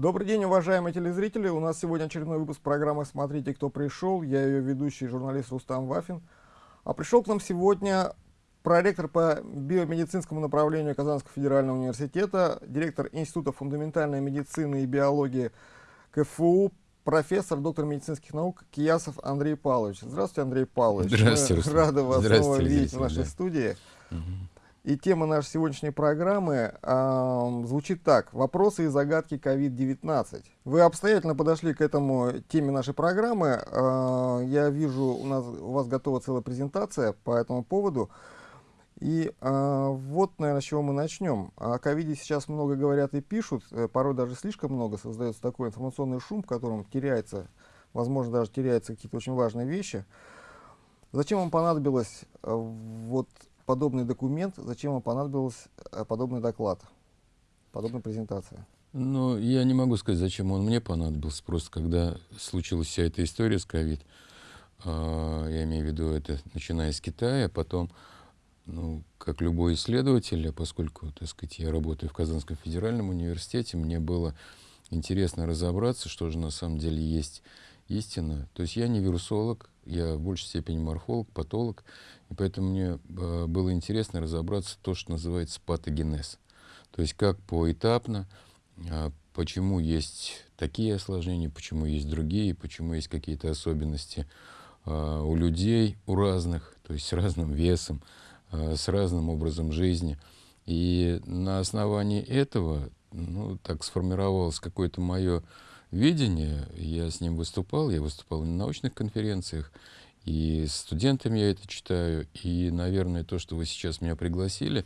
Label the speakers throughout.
Speaker 1: Добрый день, уважаемые телезрители. У нас сегодня очередной выпуск программы «Смотрите, кто пришел». Я ее ведущий, журналист Рустам Вафин. А пришел к нам сегодня проректор по биомедицинскому направлению Казанского федерального университета, директор Института фундаментальной медицины и биологии КФУ, профессор, доктор медицинских наук Киясов Андрей Павлович. Здравствуйте, Андрей Павлович.
Speaker 2: Здравствуйте,
Speaker 1: Мы рады вас снова видеть в нашей
Speaker 2: да.
Speaker 1: студии.
Speaker 2: Угу.
Speaker 1: И тема нашей сегодняшней программы э, звучит так. Вопросы и загадки COVID-19. Вы обстоятельно подошли к этому теме нашей программы. Э, я вижу, у, нас, у вас готова целая презентация по этому поводу. И э, вот, наверное, с чего мы начнем. О ковиде сейчас много говорят и пишут, э, порой даже слишком много создается такой информационный шум, в котором теряется, возможно, даже теряются какие-то очень важные вещи. Зачем вам понадобилось э, вот подобный документ, зачем вам понадобился э, подобный доклад, подобная презентация?
Speaker 2: Ну, я не могу сказать, зачем он мне понадобился. Просто когда случилась вся эта история с ковид, э, я имею в виду это начиная с Китая, потом ну, как любой исследователь, а поскольку, так сказать, я работаю в Казанском федеральном университете, мне было интересно разобраться, что же на самом деле есть истина. То есть я не вирусолог, я в большей степени морфолог, патолог, и поэтому мне э, было интересно разобраться то, что называется патогенез. То есть как поэтапно, э, почему есть такие осложнения, почему есть другие, почему есть какие-то особенности э, у людей, у разных, то есть с разным весом, Э, с разным образом жизни. И на основании этого ну, так сформировалось какое-то мое видение. Я с ним выступал, я выступал на научных конференциях, и с студентами я это читаю. И, наверное, то, что вы сейчас меня пригласили,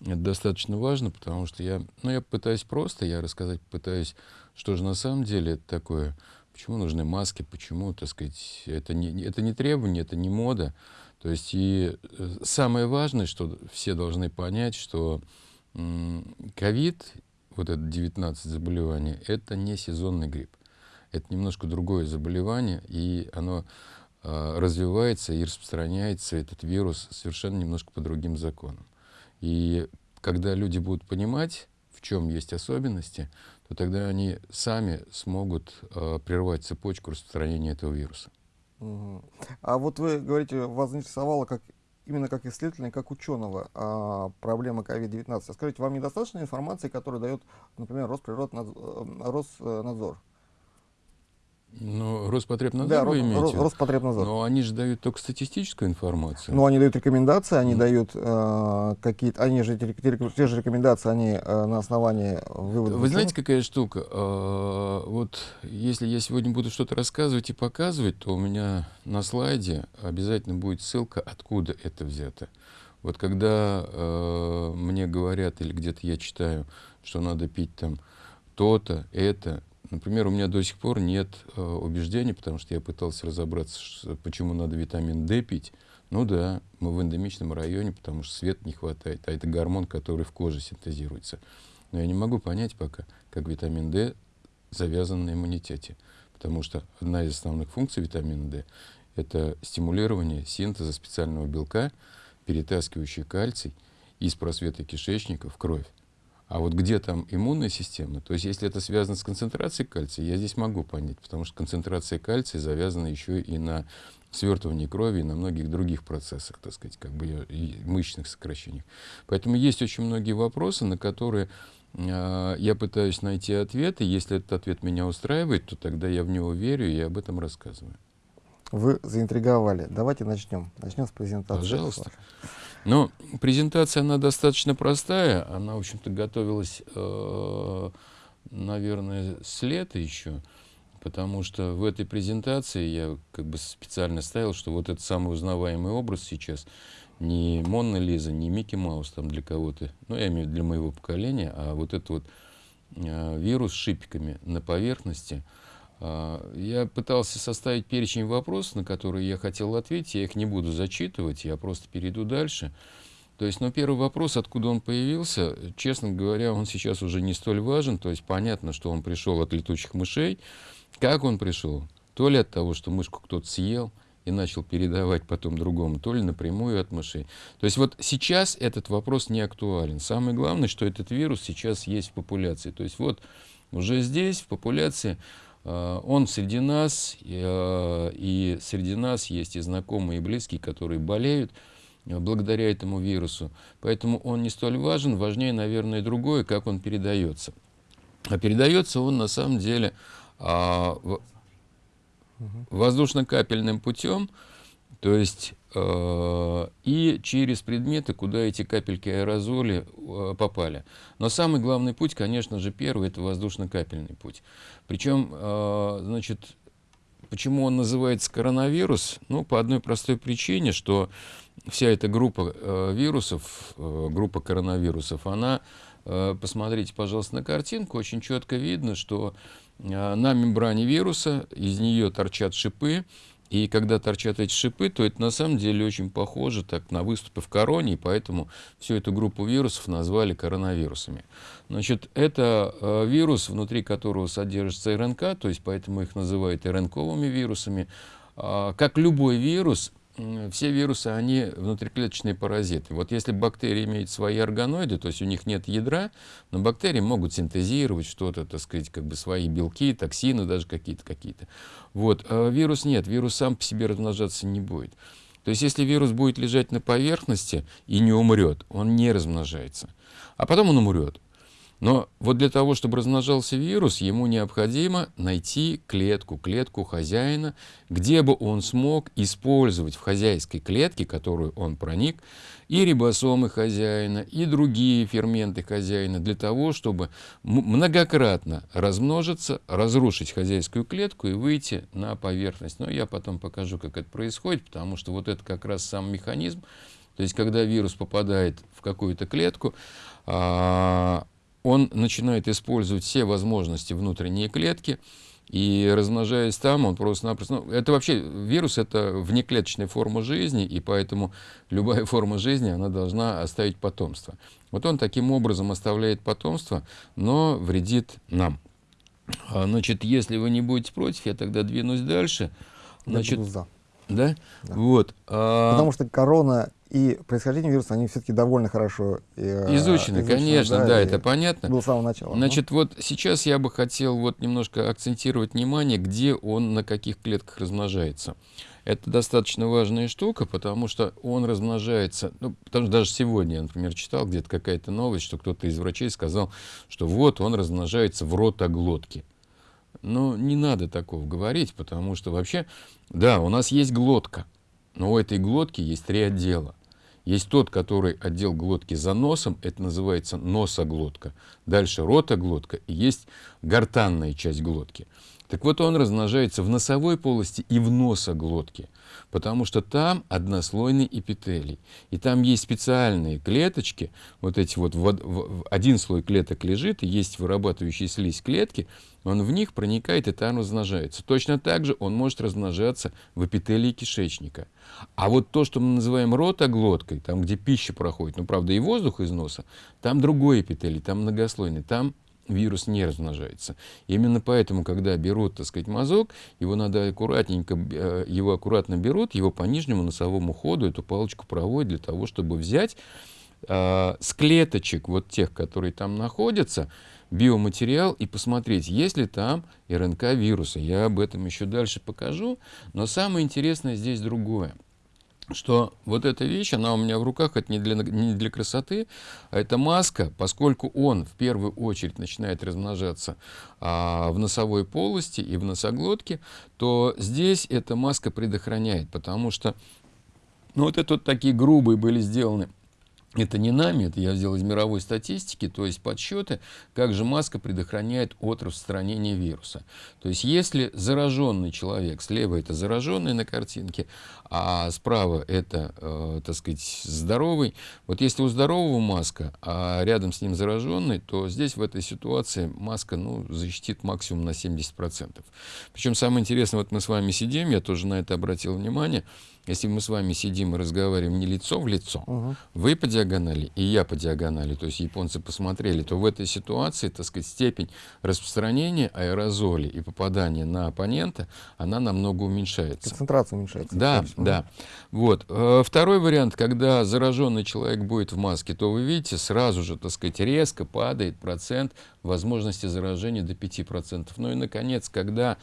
Speaker 2: это достаточно важно, потому что я, ну, я пытаюсь просто, я рассказать пытаюсь, что же на самом деле это такое, почему нужны маски, почему, так сказать, это не, это не требование, это не мода, то есть и э, самое важное, что все должны понять, что ковид, вот это 19 заболеваний, это не сезонный грипп. Это немножко другое заболевание, и оно э, развивается и распространяется, этот вирус, совершенно немножко по другим законам. И когда люди будут понимать, в чем есть особенности, то тогда они сами смогут э, прервать цепочку распространения этого вируса.
Speaker 1: А вот вы говорите, вас заинтересовало как именно как исследователя, как ученого а, проблема COVID-19. А скажите, вам недостаточно информации, которую дает, например, Росприроднадзор? Э, Роснадзор?
Speaker 2: Ну, Роспотребнадзор да, вы
Speaker 1: имеете? Роспотребнадзор.
Speaker 2: Но они же дают только статистическую информацию.
Speaker 1: Ну, они дают рекомендации, они mm. дают э, какие-то, они же, те, те же рекомендации, они э, на основании выводов.
Speaker 2: Вы знаете, какая штука? Э, вот если я сегодня буду что-то рассказывать и показывать, то у меня на слайде обязательно будет ссылка, откуда это взято. Вот когда э, мне говорят или где-то я читаю, что надо пить там то-то, это, Например, у меня до сих пор нет э, убеждений, потому что я пытался разобраться, почему надо витамин D пить. Ну да, мы в эндемичном районе, потому что света не хватает, а это гормон, который в коже синтезируется. Но я не могу понять пока, как витамин D завязан на иммунитете. Потому что одна из основных функций витамина D – это стимулирование синтеза специального белка, перетаскивающий кальций из просвета кишечника в кровь. А вот где там иммунная система, то есть если это связано с концентрацией кальция, я здесь могу понять, потому что концентрация кальция завязана еще и на свертывании крови, и на многих других процессах, так сказать, как бы и мышечных сокращениях. Поэтому есть очень многие вопросы, на которые э, я пытаюсь найти ответы. Если этот ответ меня устраивает, то тогда я в него верю и об этом рассказываю.
Speaker 1: Вы заинтриговали. Давайте начнем. Начнем с презентации.
Speaker 2: Пожалуйста. Ну, презентация, она достаточно простая. Она, в общем-то, готовилась, э, наверное, с лета еще. Потому что в этой презентации я как бы специально ставил, что вот этот самый узнаваемый образ сейчас не Монна Лиза, не Микки Маус там для кого-то, ну, я имею в виду для моего поколения, а вот этот вот э, вирус с шипиками на поверхности – я пытался составить перечень вопросов, на которые я хотел ответить. Я их не буду зачитывать, я просто перейду дальше. То есть, ну, первый вопрос, откуда он появился, честно говоря, он сейчас уже не столь важен. То есть, понятно, что он пришел от летучих мышей. Как он пришел? То ли от того, что мышку кто-то съел и начал передавать потом другому, то ли напрямую от мышей. То есть, вот сейчас этот вопрос не актуален. Самое главное, что этот вирус сейчас есть в популяции. То есть, вот уже здесь, в популяции, он среди нас, э, и среди нас есть и знакомые, и близкие, которые болеют благодаря этому вирусу. Поэтому он не столь важен, важнее, наверное, другое, как он передается. А передается он на самом деле а, воздушно-капельным путем, то есть э, и через предметы, куда эти капельки аэрозоли э, попали. Но самый главный путь, конечно же, первый, это воздушно-капельный путь. Причем, э, значит, почему он называется коронавирус? Ну, по одной простой причине, что вся эта группа вирусов, группа коронавирусов, она, посмотрите, пожалуйста, на картинку, очень четко видно, что на мембране вируса из нее торчат шипы, и когда торчат эти шипы, то это на самом деле очень похоже так, на выступы в короне, и поэтому всю эту группу вирусов назвали коронавирусами. Значит, это э, вирус, внутри которого содержится РНК, то есть поэтому их называют РНКовыми вирусами. Э, как любой вирус, все вирусы, они внутриклеточные паразиты. Вот если бактерии имеют свои органоиды, то есть у них нет ядра, но бактерии могут синтезировать что-то, так сказать, как бы свои белки, токсины даже какие-то, какие-то. Вот. А вирус нет, вирус сам по себе размножаться не будет. То есть если вирус будет лежать на поверхности и не умрет, он не размножается. А потом он умрет. Но вот для того, чтобы размножался вирус, ему необходимо найти клетку, клетку хозяина, где бы он смог использовать в хозяйской клетке, которую он проник, и рибосомы хозяина, и другие ферменты хозяина, для того, чтобы многократно размножиться, разрушить хозяйскую клетку и выйти на поверхность. Но я потом покажу, как это происходит, потому что вот это как раз сам механизм. То есть, когда вирус попадает в какую-то клетку, а, он начинает использовать все возможности внутренней клетки, и размножаясь там, он просто-напросто... Ну, это вообще, вирус — это внеклеточная форма жизни, и поэтому любая форма жизни, она должна оставить потомство. Вот он таким образом оставляет потомство, но вредит нам. А, значит, если вы не будете против, я тогда двинусь дальше.
Speaker 1: Значит, я за.
Speaker 2: Да? да? Вот.
Speaker 1: А... Потому что корона и происхождение вируса, они все-таки довольно хорошо
Speaker 2: э, изучены. изучены конечно, да, да это понятно.
Speaker 1: Было с самого начала.
Speaker 2: Значит, ну. вот сейчас я бы хотел вот немножко акцентировать внимание, где он на каких клетках размножается. Это достаточно важная штука, потому что он размножается, ну, потому что даже сегодня я, например, читал где-то какая-то новость, что кто-то из врачей сказал, что вот он размножается в ротоглотке. Но не надо такого говорить, потому что вообще, да, у нас есть глотка, но у этой глотки есть три отдела. Есть тот, который отдел глотки за носом, это называется носоглотка. Дальше ротоглотка, и есть гортанная часть глотки. Так вот, он размножается в носовой полости и в носоглотке, потому что там однослойный эпителий. И там есть специальные клеточки, вот эти вот, один слой клеток лежит, и есть вырабатывающие слизь клетки, он в них проникает и там размножается. Точно так же он может размножаться в эпителии кишечника. А вот то, что мы называем ротоглоткой, там, где пища проходит, ну, правда, и воздух из носа, там другой эпителий, там многослойный, там вирус не размножается. Именно поэтому, когда берут, так сказать, мазок, его надо аккуратненько, э, его аккуратно берут, его по нижнему носовому ходу, эту палочку проводят для того, чтобы взять э, с клеточек, вот тех, которые там находятся, биоматериал и посмотреть, есть ли там РНК вируса. Я об этом еще дальше покажу, но самое интересное здесь другое что вот эта вещь, она у меня в руках, это не для, не для красоты, а это маска, поскольку он в первую очередь начинает размножаться а, в носовой полости и в носоглотке, то здесь эта маска предохраняет, потому что ну, вот это вот такие грубые были сделаны это не нами, это я взял из мировой статистики, то есть подсчеты, как же маска предохраняет от распространения вируса. То есть если зараженный человек, слева это зараженный на картинке, а справа это, э, так сказать, здоровый, вот если у здорового маска, а рядом с ним зараженный, то здесь в этой ситуации маска ну, защитит максимум на 70%. Причем самое интересное, вот мы с вами сидим, я тоже на это обратил внимание, если мы с вами сидим и разговариваем не лицо в лицо, угу. вы по диагонали и я по диагонали, то есть японцы посмотрели, то в этой ситуации, так сказать, степень распространения аэрозолей и попадания на оппонента, она намного уменьшается.
Speaker 1: Концентрация уменьшается.
Speaker 2: Да, да. Вот. Э, второй вариант, когда зараженный человек будет в маске, то вы видите, сразу же, так сказать, резко падает процент возможности заражения до 5%. Ну и, наконец, когда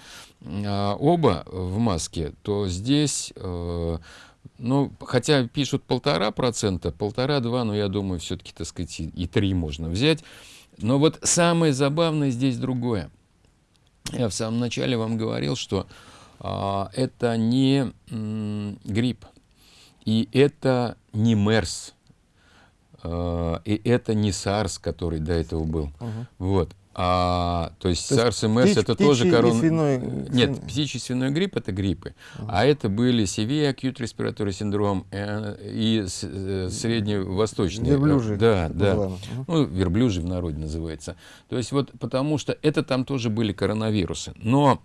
Speaker 2: а, оба в маске, то здесь... Ну, хотя пишут полтора процента, полтора-два, но я думаю, все-таки, так сказать, и три можно взять. Но вот самое забавное здесь другое. Я в самом начале вам говорил, что а, это не м, грипп, и это не МЕРС, а, и это не САРС, который до этого был. Угу. Вот. А, то есть то SARS и MERS это тоже корон... свиной... Нет, птичий свиной грипп это гриппы. Uh -huh. А это были Severe Acute Respiratory Syndrome э, и э, средневосточный.
Speaker 1: Верблюжий.
Speaker 2: Да, да. Uh -huh. Ну, верблюжий в народе называется. То есть вот потому что это там тоже были коронавирусы. Но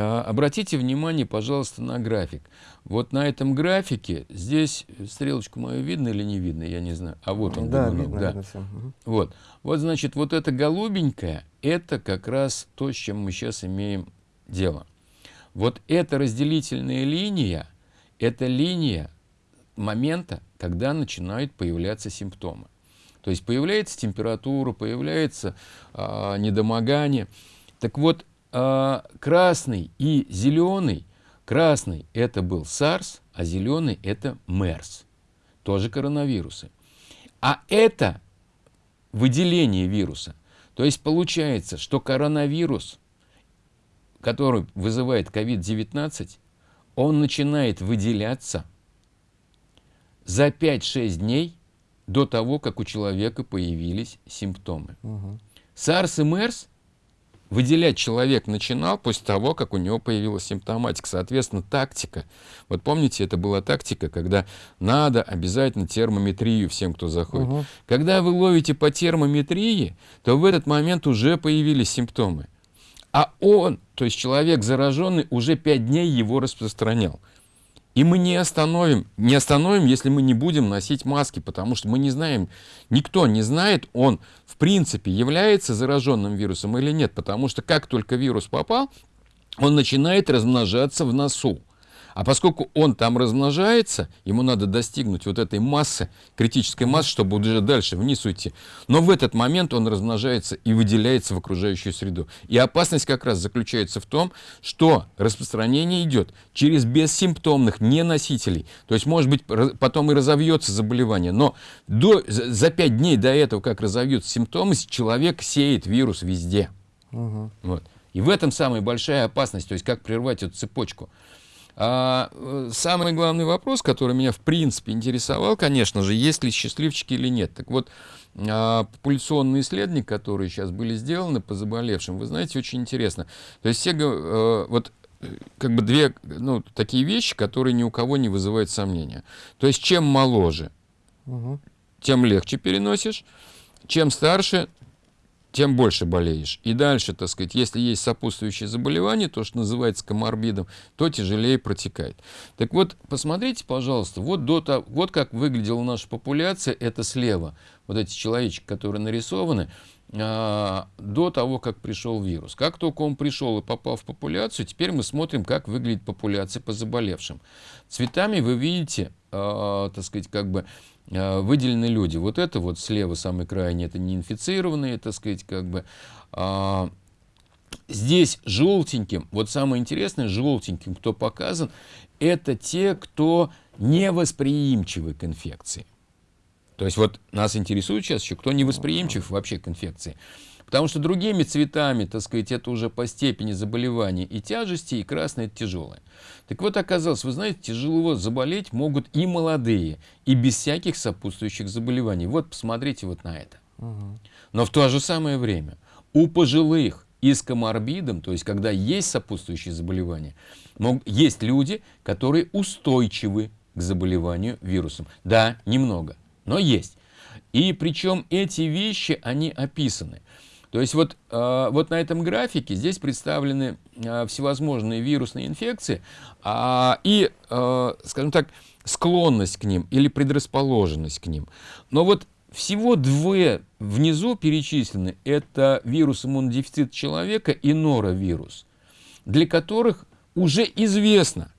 Speaker 2: обратите внимание, пожалуйста, на график. Вот на этом графике, здесь стрелочку мою видно или не видно, я не знаю. А вот он,
Speaker 1: да,
Speaker 2: думаю,
Speaker 1: видно,
Speaker 2: да.
Speaker 1: видно все. Угу.
Speaker 2: Вот. вот, значит, вот это голубенькое, это как раз то, с чем мы сейчас имеем дело. Вот эта разделительная линия, это линия момента, когда начинают появляться симптомы. То есть появляется температура, появляется а, недомогание. Так вот, а, красный и зеленый, красный это был SARS, а зеленый это MERS, тоже коронавирусы. А это выделение вируса. То есть получается, что коронавирус, который вызывает COVID-19, он начинает выделяться за 5-6 дней до того, как у человека появились симптомы. Угу. SARS и MERS выделять человек начинал после того, как у него появилась симптоматика. Соответственно, тактика. Вот помните, это была тактика, когда надо обязательно термометрию всем, кто заходит. Угу. Когда вы ловите по термометрии, то в этот момент уже появились симптомы. А он, то есть человек зараженный, уже 5 дней его распространял. И мы не остановим, не остановим, если мы не будем носить маски, потому что мы не знаем, никто не знает, он в принципе является зараженным вирусом или нет, потому что как только вирус попал, он начинает размножаться в носу. А поскольку он там размножается, ему надо достигнуть вот этой массы, критической массы, чтобы уже дальше вниз уйти. Но в этот момент он размножается и выделяется в окружающую среду. И опасность как раз заключается в том, что распространение идет через бессимптомных неносителей. То есть, может быть, потом и разовьется заболевание. Но до, за 5 дней до этого, как разовьются симптомы, человек сеет вирус везде. Угу. Вот. И в этом самая большая опасность, то есть как прервать эту цепочку. А, э, самый главный вопрос, который меня в принципе интересовал, конечно же, есть ли счастливчики или нет. Так вот, а, популяционные исследования, которые сейчас были сделаны по заболевшим, вы знаете, очень интересно. То есть все, а, вот э, как бы две ну, такие вещи, которые ни у кого не вызывают сомнения. То есть чем моложе, угу. тем легче переносишь, чем старше, тем больше болеешь. И дальше, так сказать, если есть сопутствующие заболевания, то, что называется коморбидом, то тяжелее протекает. Так вот, посмотрите, пожалуйста, вот, до того, вот как выглядела наша популяция, это слева, вот эти человечки, которые нарисованы, а, до того, как пришел вирус. Как только он пришел и попал в популяцию, теперь мы смотрим, как выглядит популяция по заболевшим. Цветами вы видите, а, так сказать, как бы выделены люди. Вот это вот слева самый крайний, это неинфицированные, так сказать, как бы. А, здесь желтеньким, вот самое интересное, желтеньким, кто показан, это те, кто невосприимчивы к инфекции. То есть вот нас интересует сейчас еще, кто невосприимчив вообще к инфекции. Потому что другими цветами, так сказать, это уже по степени заболевания и тяжести, и красное это тяжелое. Так вот, оказалось, вы знаете, тяжело заболеть могут и молодые, и без всяких сопутствующих заболеваний. Вот посмотрите вот на это. Но в то же самое время у пожилых и с коморбидом, то есть когда есть сопутствующие заболевания, есть люди, которые устойчивы к заболеванию вирусом. Да, немного, но есть. И причем эти вещи, они описаны. То есть вот, э, вот на этом графике здесь представлены э, всевозможные вирусные инфекции э, и, скажем так, склонность к ним или предрасположенность к ним. Но вот всего две внизу перечислены. Это вирус иммунодефицита человека и норовирус, для которых уже известно,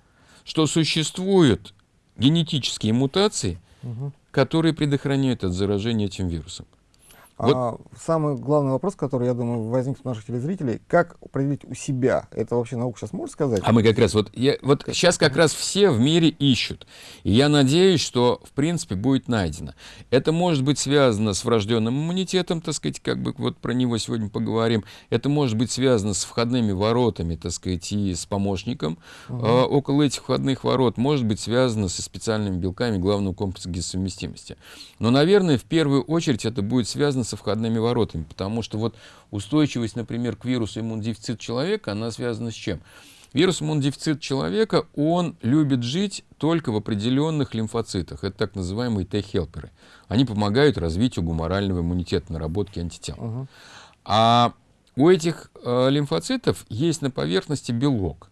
Speaker 2: что существуют генетические мутации, угу. которые предохраняют от заражения этим вирусом.
Speaker 1: Вот. А, самый главный вопрос, который, я думаю, возникнет у наших телезрителей, как определить у себя? Это вообще наука сейчас может сказать?
Speaker 2: А мы как раз, вот, я, вот как? сейчас как раз все в мире ищут. И я надеюсь, что, в принципе, будет найдено. Это может быть связано с врожденным иммунитетом, так сказать, как бы вот про него сегодня поговорим. Это может быть связано с входными воротами, так сказать, и с помощником. Угу. А, около этих входных ворот может быть связано со специальными белками главного комплекса гистосовместимости. Но, наверное, в первую очередь это будет связано со входными воротами, потому что вот устойчивость, например, к вирусу иммунодефицита человека, она связана с чем? Вирус иммунодефицита человека, он любит жить только в определенных лимфоцитах. Это так называемые Т-хелперы. Они помогают развитию гуморального иммунитета, наработке антител. Угу. А у этих э, лимфоцитов есть на поверхности белок.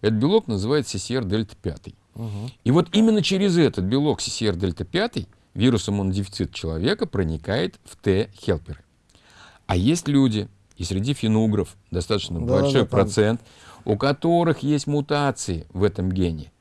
Speaker 2: Этот белок называется CCR-дельта-5. Угу. И вот именно через этот белок CCR-дельта-5 вирус иммунодефицита человека проникает в Т-хелперы. А есть люди, и среди финугров достаточно да, большой да, процент, у которых есть мутации в этом гене.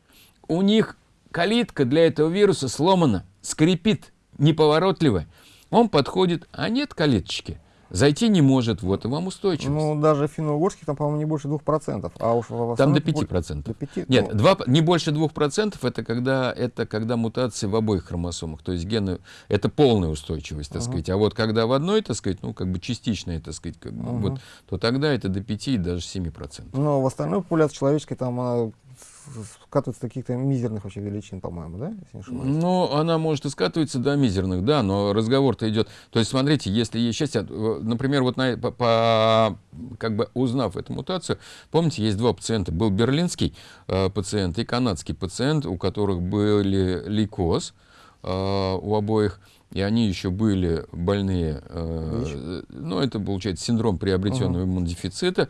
Speaker 2: У них калитка для этого вируса сломана, скрипит, неповоротливая. Он подходит, а нет калиточки. Зайти не может, вот и вам устойчивость.
Speaker 1: Ну, даже в финно-угорске там, по-моему, не больше 2%. А уж
Speaker 2: в там до 5%. До 5 Нет, ну... 2, не больше 2% это когда, это когда мутации в обоих хромосомах. То есть гены, это полная устойчивость, так uh -huh. сказать. А вот когда в одной, так сказать, ну, как бы частичная, так сказать, как, uh -huh. вот, то тогда это до 5 и даже 7%.
Speaker 1: Но в остальной популяции человеческой там скатывается до каких-то мизерных вообще величин, по-моему, да? Если
Speaker 2: не ну, она может и скатываться до мизерных, да, но разговор-то идет. То есть, смотрите, если есть счастье, например, вот на, по, по, как бы узнав эту мутацию, помните, есть два пациента. Был берлинский э, пациент и канадский пациент, у которых были лейкоз э, у обоих. И они еще были больные, э, ну, это, получается, синдром приобретенного -huh. иммунодефицита.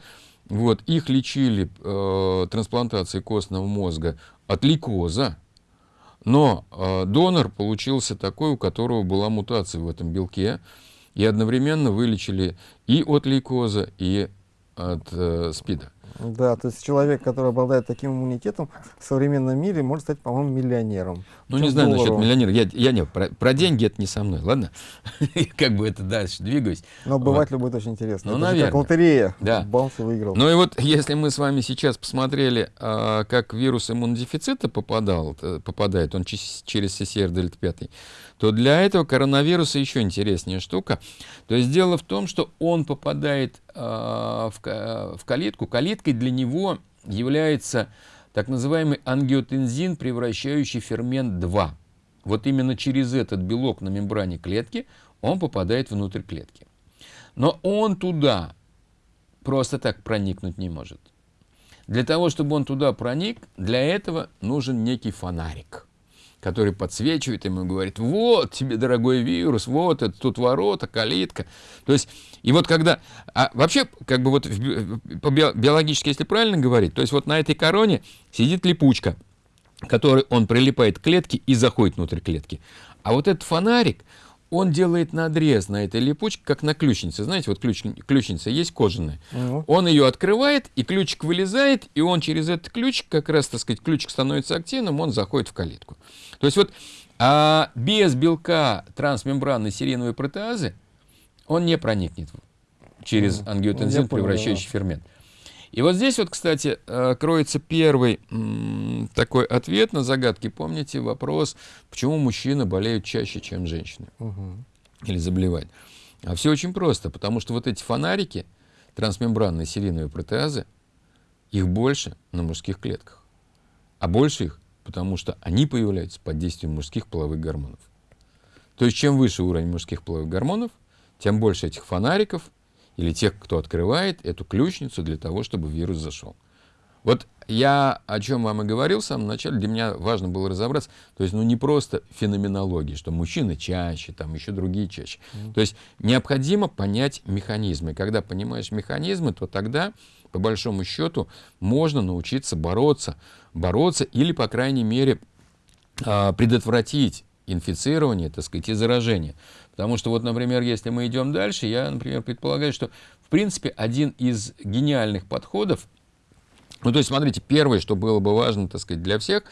Speaker 2: Вот, их лечили э, трансплантацией костного мозга от лейкоза, но э, донор получился такой, у которого была мутация в этом белке, и одновременно вылечили и от лейкоза, и от э, СПИДа.
Speaker 1: Да, то есть человек, который обладает таким иммунитетом в современном мире, может стать, по-моему, миллионером.
Speaker 2: Ну, не знаю доллару. насчет миллионера. Я, я не, про, про деньги это не со мной, ладно? как бы это дальше двигаюсь.
Speaker 1: Но обывателю вот. будет очень интересно.
Speaker 2: Ну, это наверное.
Speaker 1: как лотерея.
Speaker 2: Да.
Speaker 1: Баунс выиграл.
Speaker 2: Ну и вот, если мы с вами сейчас посмотрели, а, как вирус иммунодефицита попадал, э, попадает, он через CCR дельта 5, то для этого коронавируса еще интереснее штука. То есть дело в том, что он попадает э, в, в калитку. Калиткой для него является так называемый ангиотензин, превращающий фермент 2. Вот именно через этот белок на мембране клетки он попадает внутрь клетки. Но он туда просто так проникнуть не может. Для того, чтобы он туда проник, для этого нужен некий фонарик который подсвечивает ему и говорит, вот тебе, дорогой вирус, вот это тут ворота, калитка. То есть, и вот когда, а вообще, как бы вот по биологически, если правильно говорить, то есть вот на этой короне сидит липучка, который он прилипает к клетке и заходит внутрь клетки. А вот этот фонарик, он делает надрез на этой липучке, как на ключнице. Знаете, вот ключ, ключница есть кожаная. Угу. Он ее открывает, и ключик вылезает, и он через этот ключик, как раз, так сказать, ключик становится активным, он заходит в калитку. То есть вот а без белка трансмембранной сериновой протеазы он не проникнет через ангиотензин, превращающий фермент. И вот здесь вот, кстати, э, кроется первый такой ответ на загадки. Помните вопрос, почему мужчины болеют чаще, чем женщины? Угу. Или заболевают? А все очень просто, потому что вот эти фонарики, трансмембранные сериновые протеазы, их больше на мужских клетках. А больше их, потому что они появляются под действием мужских половых гормонов. То есть чем выше уровень мужских половых гормонов, тем больше этих фонариков или тех, кто открывает эту ключницу для того, чтобы вирус зашел. Вот я о чем вам и говорил в самом начале, для меня важно было разобраться, то есть, ну, не просто феноменологии, что мужчины чаще, там еще другие чаще. Mm. То есть, необходимо понять механизмы. Когда понимаешь механизмы, то тогда, по большому счету, можно научиться бороться, бороться или, по крайней мере, а, предотвратить инфицирование, так сказать, и заражение. Потому что вот, например, если мы идем дальше, я, например, предполагаю, что, в принципе, один из гениальных подходов ну, то есть, смотрите, первое, что было бы важно, так сказать, для всех,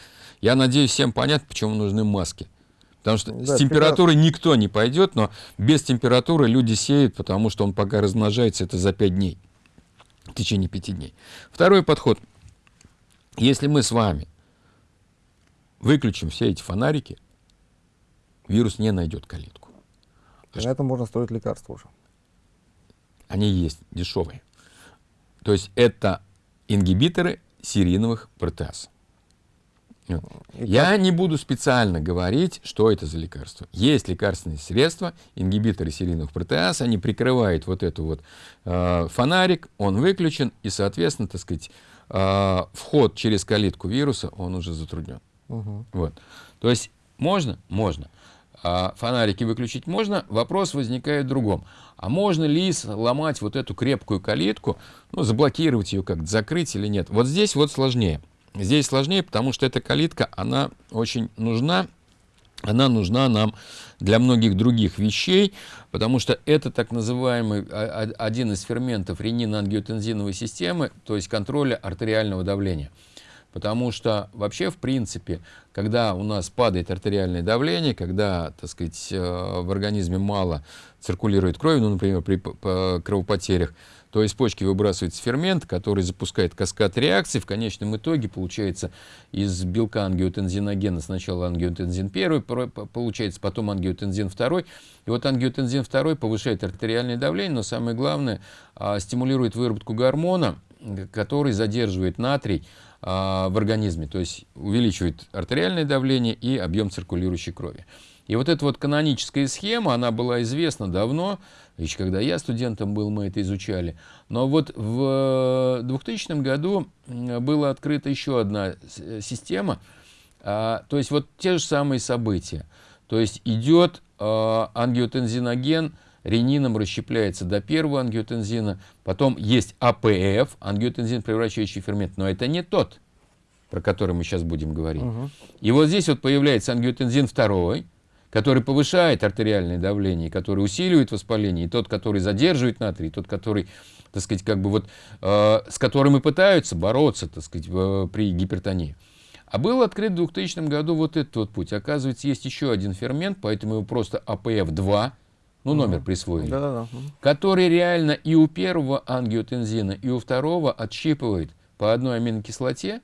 Speaker 2: я надеюсь, всем понятно, почему нужны маски. Потому что да, с температурой прекрасно. никто не пойдет, но без температуры люди сеют, потому что он пока размножается, это за 5 дней, в течение 5 дней. Второй подход. Если мы с вами выключим все эти фонарики, вирус не найдет калитку.
Speaker 1: А на этом можно строить лекарства уже.
Speaker 2: Они есть, дешевые. То есть это ингибиторы серийных протеаз. Я не буду специально говорить, что это за лекарство. Есть лекарственные средства, ингибиторы серийных протеаз, они прикрывают вот эту вот э, фонарик, он выключен, и, соответственно, так сказать, э, вход через калитку вируса, он уже затруднен. Угу. Вот. То есть можно? Можно. А фонарики выключить можно, вопрос возникает в другом. А можно ли сломать вот эту крепкую калитку, ну, заблокировать ее как-то, закрыть или нет? Вот здесь вот сложнее. Здесь сложнее, потому что эта калитка, она очень нужна, она нужна нам для многих других вещей, потому что это так называемый а, а, один из ферментов ренин-ангиотензиновой системы, то есть контроля артериального давления. Потому что вообще, в принципе, когда у нас падает артериальное давление, когда, так сказать, э, в организме мало циркулирует крови, ну, например, при кровопотерях, то из почки выбрасывается фермент, который запускает каскад реакций. В конечном итоге получается из белка ангиотензиногена сначала ангиотензин 1, получается потом ангиотензин 2. И вот ангиотензин 2 повышает артериальное давление, но самое главное, а, стимулирует выработку гормона, который задерживает натрий в организме, то есть увеличивает артериальное давление и объем циркулирующей крови. И вот эта вот каноническая схема, она была известна давно, еще когда я студентом был, мы это изучали. Но вот в 2000 году была открыта еще одна система, а, то есть вот те же самые события. То есть идет а, ангиотензиноген, ренином расщепляется до первого ангиотензина, потом есть АПФ, ангиотензин превращающий фермент, но это не тот, про который мы сейчас будем говорить. Угу. И вот здесь вот появляется ангиотензин второй, который повышает артериальное давление, который усиливает воспаление, и тот, который задерживает натрий, и тот, который, так сказать, как бы вот, э, с которым и пытаются бороться, так сказать, в, при гипертонии. А был открыт в 2000 году вот этот вот путь. Оказывается, есть еще один фермент, поэтому его просто АПФ-2, ну, номер присвоили, да -да -да. который реально и у первого ангиотензина, и у второго отщипывает по одной аминокислоте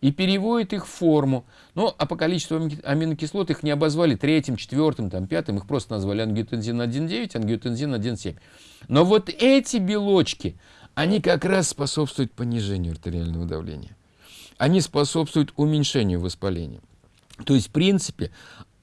Speaker 2: и переводит их в форму. Ну, а по количеству аминокислот их не обозвали третьим, четвертым, там, пятым, их просто назвали ангиотензин 1,9, ангиотензин 1,7. Но вот эти белочки, они как раз способствуют понижению артериального давления. Они способствуют уменьшению воспаления. То есть, в принципе,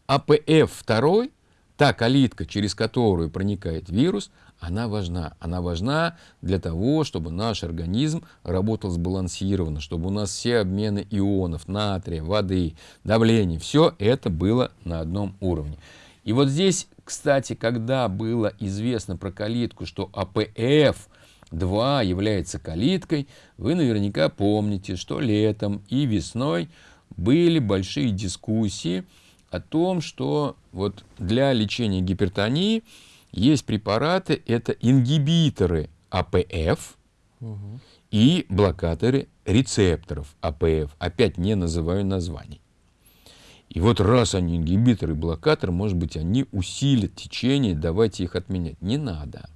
Speaker 2: АПФ-2 та калитка, через которую проникает вирус, она важна. Она важна для того, чтобы наш организм работал сбалансированно, чтобы у нас все обмены ионов, натрия, воды, давление, все это было на одном уровне. И вот здесь, кстати, когда было известно про калитку, что АПФ 2 является калиткой, вы наверняка помните, что летом и весной были большие дискуссии, о том, что вот для лечения гипертонии есть препараты, это ингибиторы АПФ угу. и блокаторы рецепторов АПФ. Опять не называю названий. И вот раз они ингибиторы и блокаторы, может быть, они усилят течение, давайте их отменять. Не надо.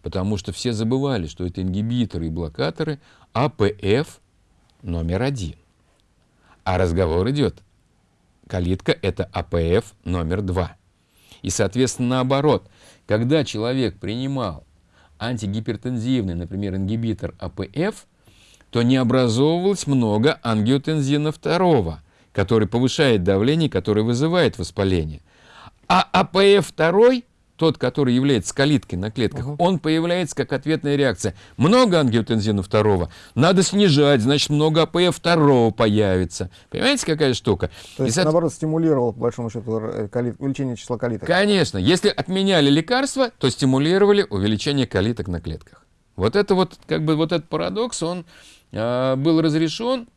Speaker 2: Потому что все забывали, что это ингибиторы и блокаторы АПФ номер один. А разговор идет калитка – это АПФ номер два. И, соответственно, наоборот, когда человек принимал антигипертензивный, например, ингибитор АПФ, то не образовывалось много ангиотензина второго, который повышает давление, который вызывает воспаление. А АПФ второй тот, который является калиткой на клетках, угу. он появляется как ответная реакция. Много ангиотензина второго, надо снижать, значит, много АПФ второго появится. Понимаете, какая штука?
Speaker 1: То есть, И, наоборот, стимулировал, по большому счету, э, калит, увеличение числа калиток?
Speaker 2: Конечно. Если отменяли лекарства, то стимулировали увеличение калиток на клетках. Вот это вот, как бы, вот этот парадокс, он э, был разрешен,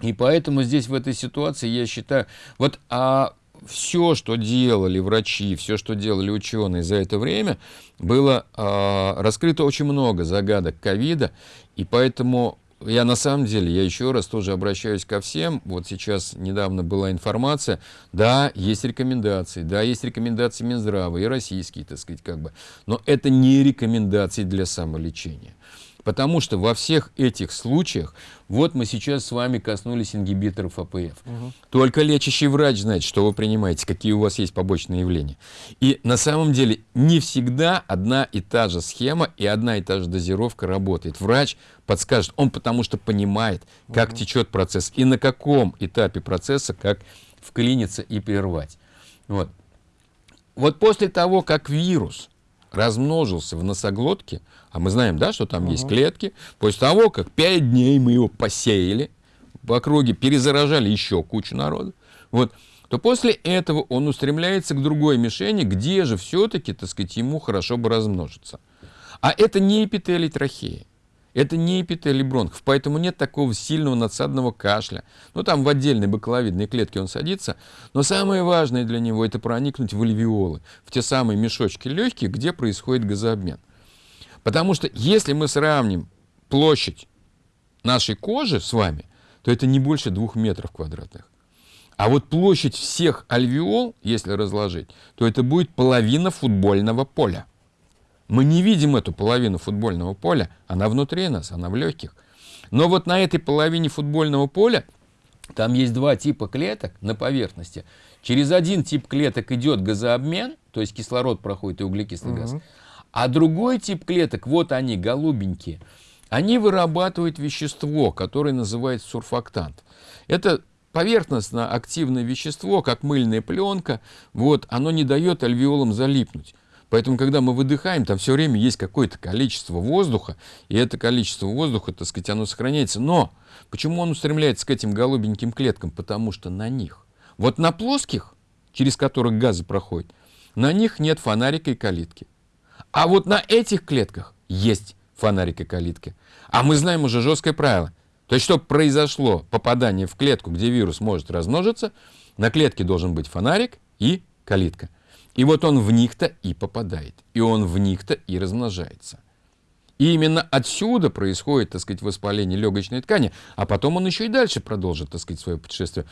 Speaker 2: и поэтому здесь в этой ситуации я считаю, вот а все, что делали врачи, все, что делали ученые за это время, было э, раскрыто очень много загадок ковида, и поэтому я на самом деле, я еще раз тоже обращаюсь ко всем. Вот сейчас недавно была информация. Да, есть рекомендации, да, есть рекомендации Минздрава и российские, так сказать, как бы. Но это не рекомендации для самолечения. Потому что во всех этих случаях, вот мы сейчас с вами коснулись ингибиторов АПФ. Угу. Только лечащий врач знает, что вы принимаете, какие у вас есть побочные явления. И на самом деле не всегда одна и та же схема и одна и та же дозировка работает. Врач подскажет, он потому что понимает, как угу. течет процесс и на каком этапе процесса, как вклиниться и прервать. Вот. вот после того, как вирус размножился в носоглотке, а мы знаем, да, что там угу. есть клетки, после того, как 5 дней мы его посеяли, по округе перезаражали еще кучу народа, вот, то после этого он устремляется к другой мишени, где же все-таки, так сказать, ему хорошо бы размножиться. А это не эпителий трахеи. Это не эпителий бронхов, поэтому нет такого сильного надсадного кашля. Ну, там в отдельной бакловидной клетке он садится, но самое важное для него это проникнуть в альвеолы, в те самые мешочки легких, где происходит газообмен. Потому что если мы сравним площадь нашей кожи с вами, то это не больше двух метров квадратных. А вот площадь всех альвеол, если разложить, то это будет половина футбольного поля. Мы не видим эту половину футбольного поля, она внутри нас, она в легких. Но вот на этой половине футбольного поля там есть два типа клеток на поверхности. Через один тип клеток идет газообмен, то есть кислород проходит и углекислый угу. газ. А другой тип клеток, вот они, голубенькие, они вырабатывают вещество, которое называется сурфактант. Это поверхностно активное вещество, как мыльная пленка, вот, оно не дает альвеолам залипнуть. Поэтому, когда мы выдыхаем, там все время есть какое-то количество воздуха, и это количество воздуха, так сказать, оно сохраняется. Но почему он устремляется к этим голубеньким клеткам? Потому что на них, вот на плоских, через которых газы проходят, на них нет фонарика и калитки. А вот на этих клетках есть фонарик и калитки. А мы знаем уже жесткое правило. То есть, чтобы произошло попадание в клетку, где вирус может размножиться, на клетке должен быть фонарик и калитка. И вот он в них-то и попадает, и он в них-то и размножается. И именно отсюда происходит, так сказать, воспаление легочной ткани, а потом он еще и дальше продолжит, так сказать, свое путешествие.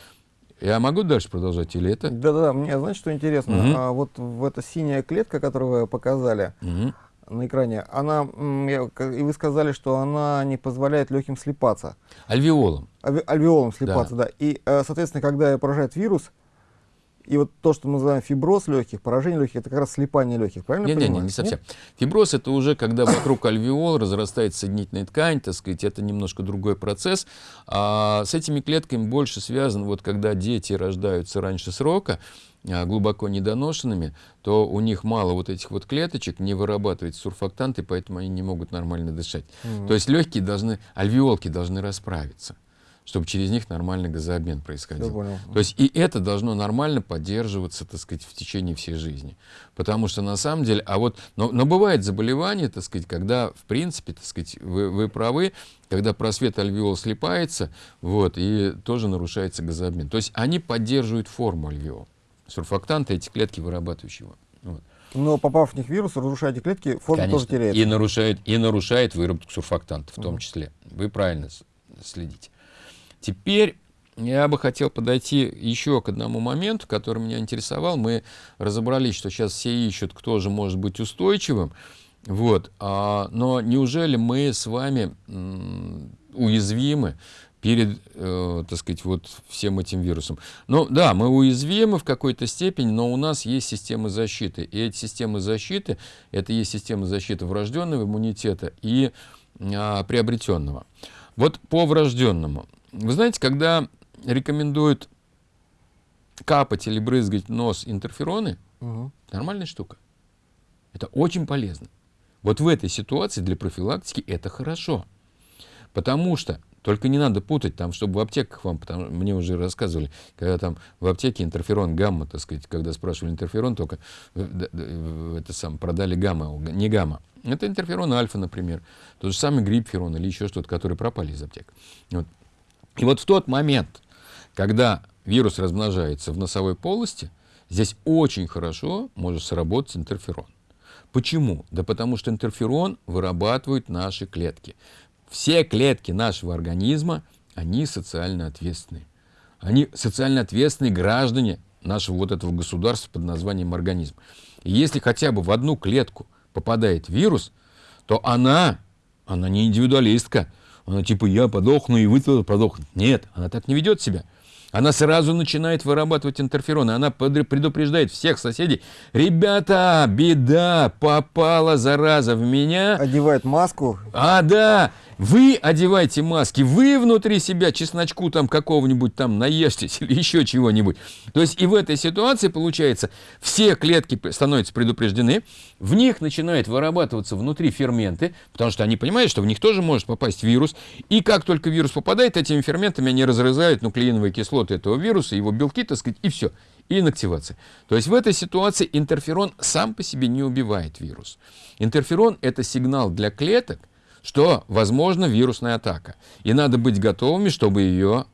Speaker 2: Я могу дальше продолжать или это?
Speaker 1: Да-да, мне, знаете, что интересно? Угу. А, вот в эта синяя клетка, которую вы показали угу. на экране, она, и вы сказали, что она не позволяет легким слипаться.
Speaker 2: Альвеолом.
Speaker 1: Альвеолом слипаться, да. да. И, э, соответственно, когда поражает вирус, и вот то, что мы называем фиброз легких, поражение легких, это как раз слипание легких, правильно
Speaker 2: не, не, не, не совсем. Нет? Фиброз это уже когда вокруг альвеол разрастается соединительная ткань, так сказать, это немножко другой процесс. А с этими клетками больше связан, вот когда дети рождаются раньше срока, а, глубоко недоношенными, то у них мало вот этих вот клеточек, не вырабатывается сурфактанты, поэтому они не могут нормально дышать. Mm -hmm. То есть легкие должны, альвеолки должны расправиться чтобы через них нормальный газообмен происходил. То есть и это должно нормально поддерживаться, так сказать, в течение всей жизни. Потому что на самом деле, а вот, но, но бывает заболевание, так сказать, когда, в принципе, так сказать, вы, вы правы, когда просвет альвеол слипается, вот, и тоже нарушается газообмен. То есть они поддерживают форму альвеол. Сурфактанты, эти клетки, вырабатывающие его. Вот.
Speaker 1: Но попав в них вирус, разрушая эти клетки, форма
Speaker 2: Конечно.
Speaker 1: тоже теряется.
Speaker 2: И нарушает, и нарушает выработку сурфактантов в том числе. Вы правильно следите. Теперь я бы хотел подойти еще к одному моменту, который меня интересовал. Мы разобрались, что сейчас все ищут, кто же может быть устойчивым. Вот. А, но неужели мы с вами уязвимы перед, э, так сказать, вот всем этим вирусом. Ну да, мы уязвимы в какой-то степени, но у нас есть системы защиты. И эти системы защиты, это есть системы защиты врожденного иммунитета и а, приобретенного. Вот по врожденному. Вы знаете, когда рекомендуют капать или брызгать нос интерфероны, угу. нормальная штука. Это очень полезно. Вот в этой ситуации для профилактики это хорошо. Потому что, только не надо путать, там, чтобы в аптеках вам, потому, мне уже рассказывали, когда там в аптеке интерферон гамма, так сказать, когда спрашивали интерферон, только это сам, продали гамма, не гамма. Это интерферон альфа, например. Тот же самый грипферон или еще что-то, которые пропали из аптек. Вот. И вот в тот момент, когда вирус размножается в носовой полости, здесь очень хорошо может сработать интерферон. Почему? Да потому что интерферон вырабатывают наши клетки. Все клетки нашего организма, они социально ответственные. Они социально ответственные граждане нашего вот этого государства под названием организм. И если хотя бы в одну клетку попадает вирус, то она, она не индивидуалистка. Она типа я подохну и вы тоже подохнете. Нет, она так не ведет себя. Она сразу начинает вырабатывать интерфероны. Она предупреждает всех соседей. Ребята, беда, попала зараза в меня.
Speaker 1: Одевает маску.
Speaker 2: А, да. Вы одевайте маски, вы внутри себя чесночку там какого-нибудь там наешьтесь или еще чего-нибудь. То есть и в этой ситуации получается, все клетки становятся предупреждены, в них начинают вырабатываться внутри ферменты, потому что они понимают, что в них тоже может попасть вирус. И как только вирус попадает, этими ферментами они разрезают нуклеиновые кислоты этого вируса, его белки, так сказать, и все. И инактивация. То есть в этой ситуации интерферон сам по себе не убивает вирус. Интерферон – это сигнал для клеток, что возможно вирусная атака. И надо быть готовыми, чтобы ее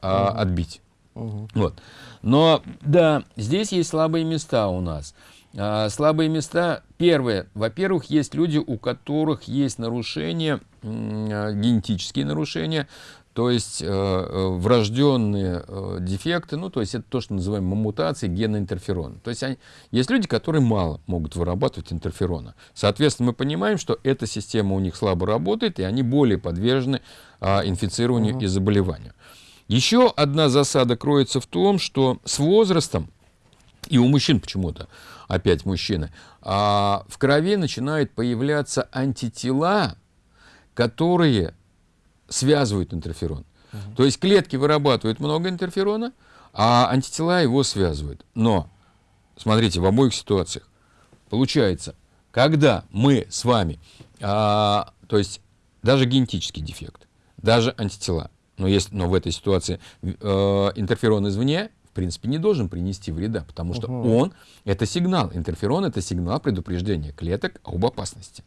Speaker 2: а, отбить. Угу. Вот. Но да, здесь есть слабые места у нас. А, слабые места, первое, во-первых, есть люди, у которых есть нарушения, а, генетические нарушения, то есть э, э, врожденные э, дефекты, ну, то есть это то, что называем мутации гена интерферона. То есть они, есть люди, которые мало могут вырабатывать интерферона. Соответственно, мы понимаем, что эта система у них слабо работает, и они более подвержены а, инфицированию угу. и заболеванию. Еще одна засада кроется в том, что с возрастом, и у мужчин почему-то, опять мужчины, а, в крови начинают появляться антитела, которые связывают интерферон. Угу. То есть клетки вырабатывают много интерферона, а антитела его связывают. Но, смотрите, в обоих ситуациях получается, когда мы с вами, а, то есть даже генетический дефект, даже антитела, но, есть, но в этой ситуации э, интерферон извне, в принципе, не должен принести вреда, потому что угу. он – это сигнал. Интерферон – это сигнал предупреждения клеток об опасности.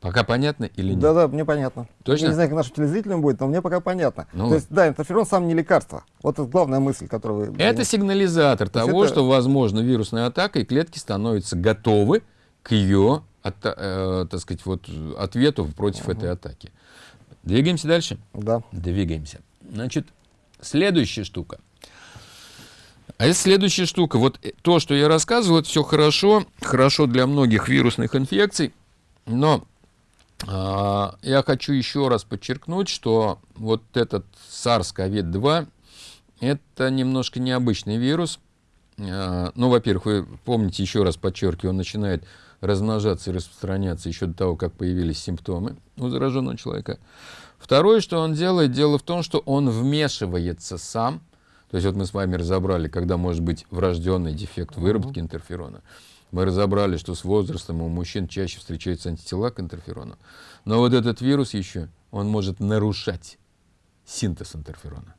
Speaker 2: Пока понятно или нет?
Speaker 1: Да-да, мне понятно.
Speaker 2: Точно?
Speaker 1: Я не знаю, как нашим телезрителям будет, но мне пока понятно. Ну, То есть, да, интерферон сам не лекарство. Вот это главная мысль, которую вы...
Speaker 2: Это сигнализатор То того, это... что возможно вирусная атака, и клетки становятся готовы к ее, от, э, так сказать, вот, ответу против угу. этой атаки. Двигаемся дальше?
Speaker 1: Да.
Speaker 2: Двигаемся. Значит, следующая штука. А это следующая штука. Вот то, что я рассказывал, это все хорошо. Хорошо для многих вирусных инфекций. Но я хочу еще раз подчеркнуть, что вот этот SARS-CoV-2 это немножко необычный вирус. А, ну, во-первых, вы помните, еще раз подчеркиваю, он начинает размножаться и распространяться еще до того, как появились симптомы у зараженного человека. Второе, что он делает, дело в том, что он вмешивается сам. То есть вот мы с вами разобрали, когда может быть врожденный дефект выработки интерферона. Мы разобрали, что с возрастом у мужчин чаще встречаются антитела к интерферону. Но вот этот вирус еще, он может нарушать синтез интерферона.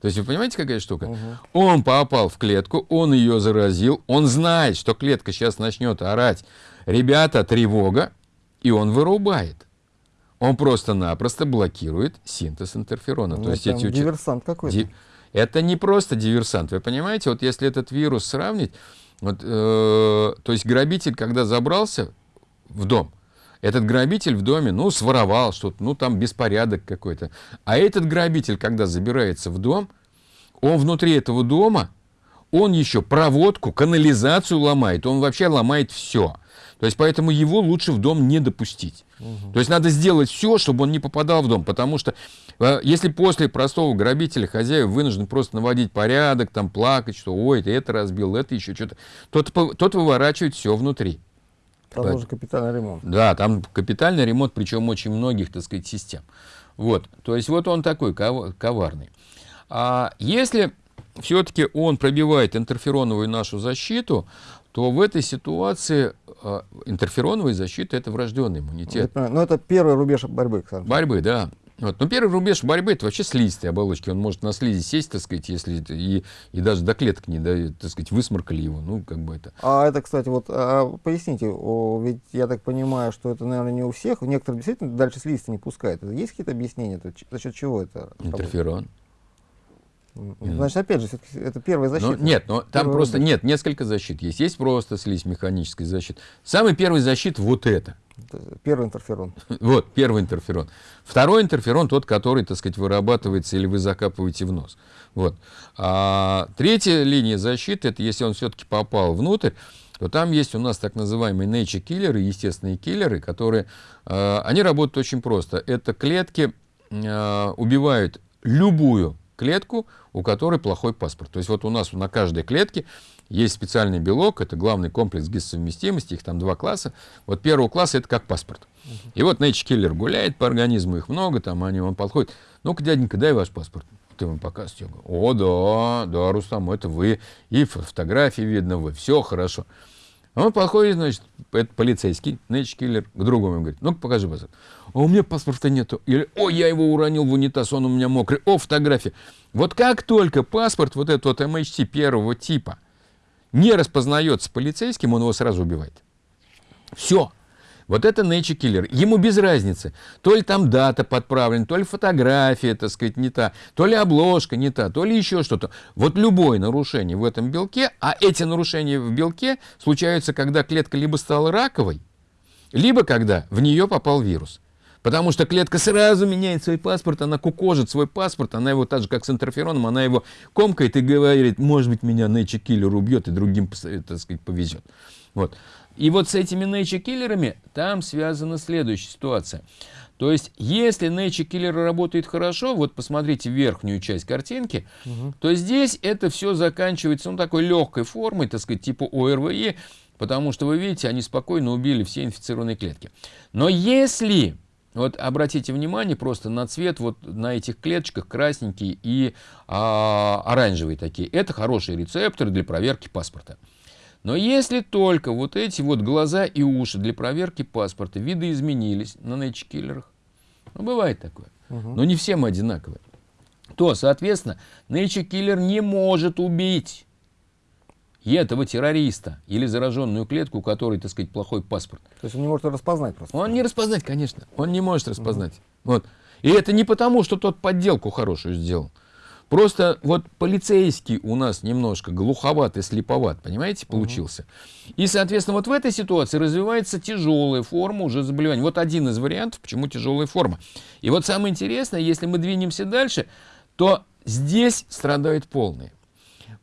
Speaker 2: То есть вы понимаете, какая штука? Угу. Он попал в клетку, он ее заразил, он знает, что клетка сейчас начнет орать, ребята, тревога, и он вырубает. Он просто-напросто блокирует синтез интерферона.
Speaker 1: Ну, То есть эти диверсант какой-то. Ди...
Speaker 2: Это не просто диверсант, вы понимаете? Вот если этот вирус сравнить, вот, э, то есть грабитель, когда забрался в дом, этот грабитель в доме, ну, своровал что-то, ну, там беспорядок какой-то. А этот грабитель, когда забирается в дом, он внутри этого дома, он еще проводку, канализацию ломает, он вообще ломает все. То есть поэтому его лучше в дом не допустить. Угу. То есть надо сделать все, чтобы он не попадал в дом, потому что э, если после простого грабителя хозяин вынужден просто наводить порядок, там плакать, что ой, ты это разбил, это еще что-то, тот, тот выворачивает все внутри.
Speaker 1: Там Поэтому, уже капитальный ремонт.
Speaker 2: Да, там капитальный ремонт, причем очень многих, так сказать, систем. Вот, то есть вот он такой коварный. А если все-таки он пробивает интерфероновую нашу защиту, то в этой ситуации э, интерфероновая защита – это врожденный иммунитет.
Speaker 1: Но ну, это первый рубеж борьбы,
Speaker 2: Александр. Борьбы, да. Вот. Но первый рубеж борьбы это вообще слизистые оболочки. Он может на слизи сесть, так сказать, если и, и даже до клеток не, да, так сказать, высморкали его. Ну, как бы это.
Speaker 1: А это, кстати, вот а, поясните, о, ведь я так понимаю, что это, наверное, не у всех. Некоторые действительно дальше слизистые не пускают. Есть какие-то объяснения? За счет чего это?
Speaker 2: Интерферон.
Speaker 1: Значит, опять же, это первая защита.
Speaker 2: Но, нет, но там просто рубеж. нет, несколько защит есть. Есть просто слизь механическая защита. Самый первый защит вот это.
Speaker 1: Первый интерферон.
Speaker 2: Вот, первый интерферон. Второй интерферон, тот, который, так сказать, вырабатывается или вы закапываете в нос. Вот. А третья линия защиты, это если он все-таки попал внутрь, то там есть у нас так называемые nature киллеры, естественные киллеры, которые, э, они работают очень просто. Это клетки э, убивают любую клетку, у которой плохой паспорт. То есть вот у нас на каждой клетке есть специальный белок, это главный комплекс гистосовместимости, их там два класса. Вот первого класса это как паспорт. И вот Nature Killer гуляет по организму, их много, там они, он подходит. Ну-ка, дяденька, дай ваш паспорт. Ты ему показываешь, о, да, да, Рустам, это вы. И фотографии видно, вы, все хорошо. Он подходит, значит, это полицейский, Nature Killer, к другому говорит, ну-ка, покажи паспорт. А у меня паспорта нету. Или, о, я его уронил в унитаз, он у меня мокрый. О, фотография. Вот как только паспорт вот этот вот MHT первого типа не распознается полицейским, он его сразу убивает. Все. Вот это nature killer. Ему без разницы. То ли там дата подправлена, то ли фотография, так сказать, не та, то ли обложка не та, то ли еще что-то. Вот любое нарушение в этом белке, а эти нарушения в белке случаются, когда клетка либо стала раковой, либо когда в нее попал вирус. Потому что клетка сразу меняет свой паспорт, она кукожит свой паспорт, она его так же, как с интерфероном, она его комкает и говорит, может быть, меня Nature Killer убьет и другим, так сказать, повезет. Вот. И вот с этими Killer'ами там связана следующая ситуация. То есть, если Nature Killer работает хорошо, вот посмотрите верхнюю часть картинки, угу. то здесь это все заканчивается ну, такой легкой формой, так сказать, типа ОРВЕ, потому что вы видите, они спокойно убили все инфицированные клетки. Но если вот обратите внимание просто на цвет вот на этих клеточках красненькие и а, оранжевые такие. Это хорошие рецепторы для проверки паспорта. Но если только вот эти вот глаза и уши для проверки паспорта видоизменились на нейчкиллерах, ну бывает такое, угу. но не все мы одинаковые, то, соответственно, нейчкиллер не может убить этого террориста или зараженную клетку, у которой, так сказать, плохой паспорт.
Speaker 1: То есть он не может распознать просто?
Speaker 2: Он не распознать, конечно. Он не может распознать. Угу. Вот. И это не потому, что тот подделку хорошую сделал. Просто вот полицейский у нас немножко глуховат и слеповат, понимаете, получился. Угу. И, соответственно, вот в этой ситуации развивается тяжелая форма уже заболевания. Вот один из вариантов, почему тяжелая форма. И вот самое интересное, если мы двинемся дальше, то здесь страдают полные.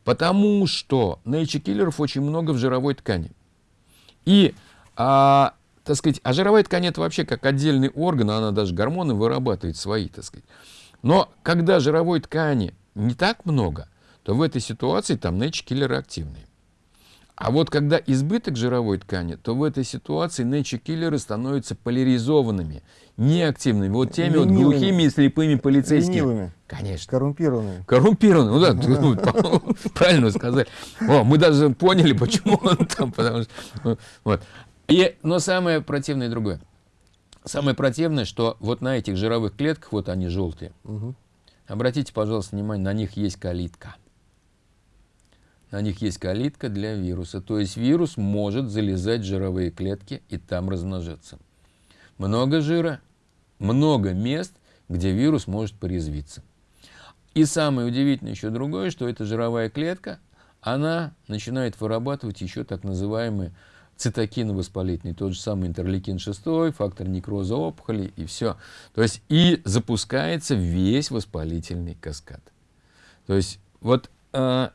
Speaker 2: Потому что nature-киллеров очень много в жировой ткани. И, а, так сказать, а жировая ткань это вообще как отдельный орган, она даже гормоны вырабатывает свои, так сказать. Но когда жировой ткани не так много, то в этой ситуации там nature-киллеры активные. А вот когда избыток жировой ткани, то в этой ситуации nature-киллеры становятся поляризованными, неактивными. Вот теми Ленивыми. вот глухими и слепыми полицейскими.
Speaker 1: Ленивыми.
Speaker 2: Конечно.
Speaker 1: Коррумпированными.
Speaker 2: Коррумпированными, ну да, правильно сказали. О, мы даже поняли, почему он там, потому что... Вот. И, но самое противное другое. Самое противное, что вот на этих жировых клетках, вот они желтые, угу. обратите, пожалуйста, внимание, на них есть калитка на них есть калитка для вируса. То есть вирус может залезать в жировые клетки и там размножаться. Много жира, много мест, где вирус может порезвиться. И самое удивительное еще другое, что эта жировая клетка, она начинает вырабатывать еще так называемые цитокины воспалительные, тот же самый интерлейкин 6, фактор некроза опухоли и все. То есть и запускается весь воспалительный каскад. То есть вот э,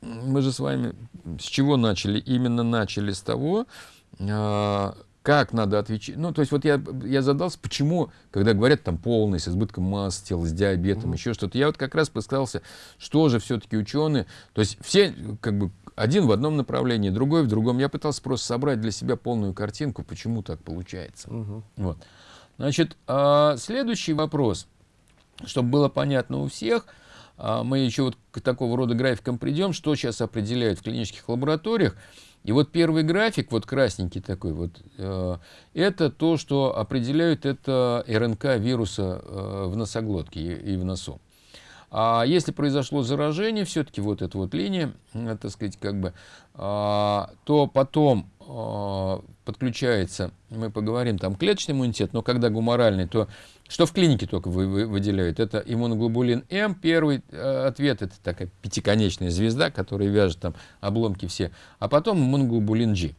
Speaker 2: мы же с вами с чего начали? Именно начали с того, а, как надо отвечать. Ну, то есть вот я, я задался, почему, когда говорят там полный, с избытком массы тела, с диабетом, mm-hmm. еще что-то, я вот как раз постарался, что же все-таки ученые, то есть все как бы один в одном направлении, другой в другом. Я пытался просто собрать для себя полную картинку, почему так получается. Mm-hmm. Вот. Значит, а, следующий вопрос, чтобы было понятно у всех – а, мы еще вот к такого рода графикам придем, что сейчас определяют в клинических лабораториях. И вот первый график, вот красненький такой, вот, э, это то, что определяют это РНК вируса э, в носоглотке и, и в носу. А если произошло заражение, все-таки вот эта вот линия, так сказать, как бы, а, то потом а, подключается, мы поговорим, там клеточный иммунитет, но когда гуморальный, то что в клинике только вы, вы, выделяют? Это иммуноглобулин М, первый э, ответ, это такая пятиконечная звезда, которая вяжет там обломки все, а потом иммуноглобулин G.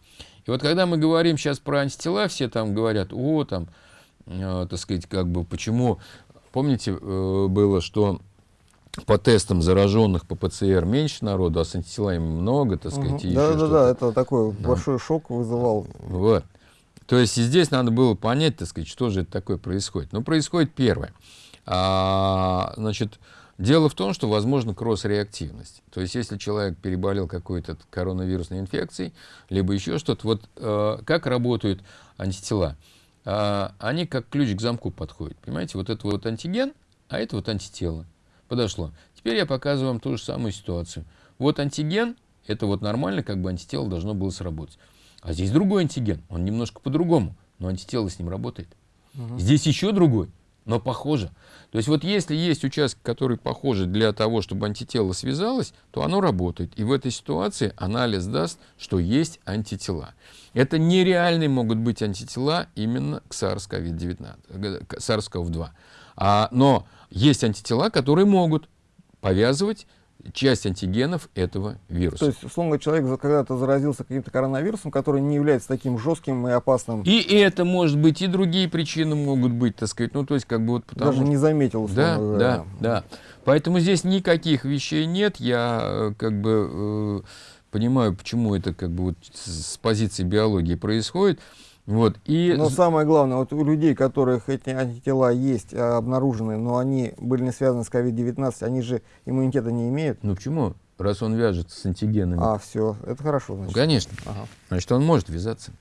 Speaker 2: И вот когда мы говорим сейчас про антитела, все там говорят, о, там, э, так сказать, как бы, почему, помните, э, было, что по тестам зараженных по ПЦР меньше народу, а с антителами много, так сказать.
Speaker 1: Угу. Да, да, да, это такой да. большой шок вызывал.
Speaker 2: Вот. То есть и здесь надо было понять, так сказать, что же это такое происходит. Ну, происходит первое. А, значит, дело в том, что возможно кросс-реактивность. То есть если человек переболел какой-то коронавирусной инфекцией, либо еще что-то, вот э, как работают антитела? Э, они как ключ к замку подходят. Понимаете, вот это вот антиген, а это вот антитело подошло. Теперь я показываю вам ту же самую ситуацию. Вот антиген, это вот нормально, как бы антитело должно было сработать. А здесь другой антиген, он немножко по-другому, но антитело с ним работает. Угу. Здесь еще другой, но похоже. То есть вот если есть участки, которые похожи для того, чтобы антитело связалось, то оно работает. И в этой ситуации анализ даст, что есть антитела. Это нереальные могут быть антитела именно к SARS-CoV-19, SARS-CoV-2. А, но есть антитела, которые могут повязывать часть антигенов этого вируса.
Speaker 1: То есть, условно, человек когда-то заразился каким-то коронавирусом, который не является таким жестким и опасным.
Speaker 2: И это может быть, и другие причины могут быть, так сказать. Ну, то есть, как бы вот
Speaker 1: потому... Даже не заметил,
Speaker 2: Да, говоря. да, да. Поэтому здесь никаких вещей нет. Я э, как бы э, понимаю, почему это как бы вот с позиции биологии происходит. Вот, и...
Speaker 1: Но самое главное, вот у людей, у которых эти антитела есть, а, обнаружены, но они были не связаны с COVID-19, они же иммунитета не имеют.
Speaker 2: Ну почему? Раз он вяжется с антигенами.
Speaker 1: А, все, это хорошо.
Speaker 2: Значит. Ну, конечно. Ага. Значит, он может вязаться.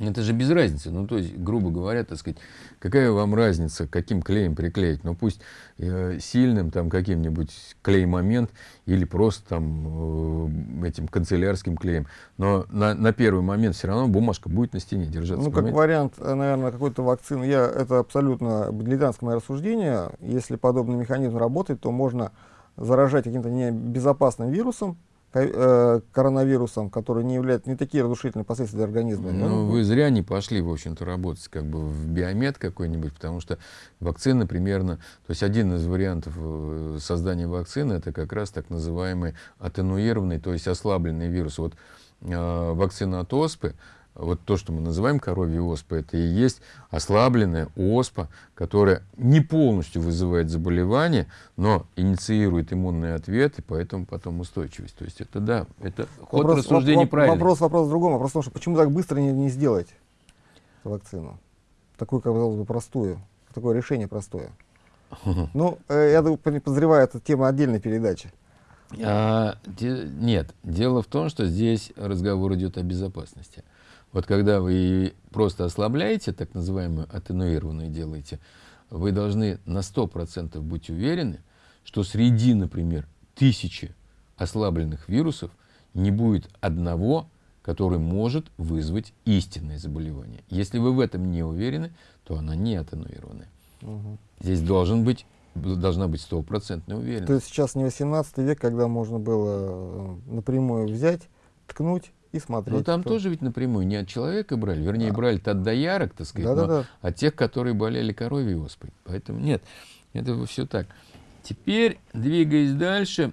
Speaker 2: Это же без разницы. Ну, то есть, грубо говоря, так сказать, какая вам разница, каким клеем приклеить? Ну, пусть э, сильным там каким-нибудь клей-момент или просто там э, этим канцелярским клеем. Но на, на первый момент все равно бумажка будет на стене держаться.
Speaker 1: Ну, как вариант, э, наверное, какой-то вакцины. Я, это абсолютно дилетантское мое рассуждение. Если подобный механизм работает, то можно заражать каким-то небезопасным вирусом, коронавирусом, который не является не такие разрушительные последствия для организма.
Speaker 2: Ну, вы зря не пошли, в общем-то, работать как бы в биомед какой-нибудь, потому что вакцина примерно, то есть один из вариантов э, создания вакцины, это как раз так называемый атенуированный, то есть ослабленный вирус. Вот э, вакцина от оспы, вот то, что мы называем коровьей оспой, это и есть ослабленная оспа, которая не полностью вызывает заболевание, но инициирует иммунный ответ, и поэтому потом устойчивость. То есть это да, это ход вопрос, рассуждений воп, правильный.
Speaker 1: Вопрос, вопрос в другом. Вопрос в том, что почему так быстро не, не сделать вакцину? Такую, казалось бы, простую. Такое решение простое. Ну, э, я подозреваю, это тема отдельной передачи.
Speaker 2: А, де, нет, дело в том, что здесь разговор идет о безопасности. Вот когда вы просто ослабляете, так называемую атенуированную делаете, вы должны на 100% быть уверены, что среди, например, тысячи ослабленных вирусов не будет одного, который может вызвать истинное заболевание. Если вы в этом не уверены, то она не атенуированная. Угу. Здесь должен быть, должна быть стопроцентная уверенность.
Speaker 1: То есть сейчас не 18 век, когда можно было э, напрямую взять, ткнуть и смотреть.
Speaker 2: Ну там кто... тоже ведь напрямую не от человека брали, вернее, а. брали-то от доярок, так сказать, да, но да, да. от тех, которые болели коровьей оспой. Поэтому нет, это все так. Теперь, двигаясь дальше,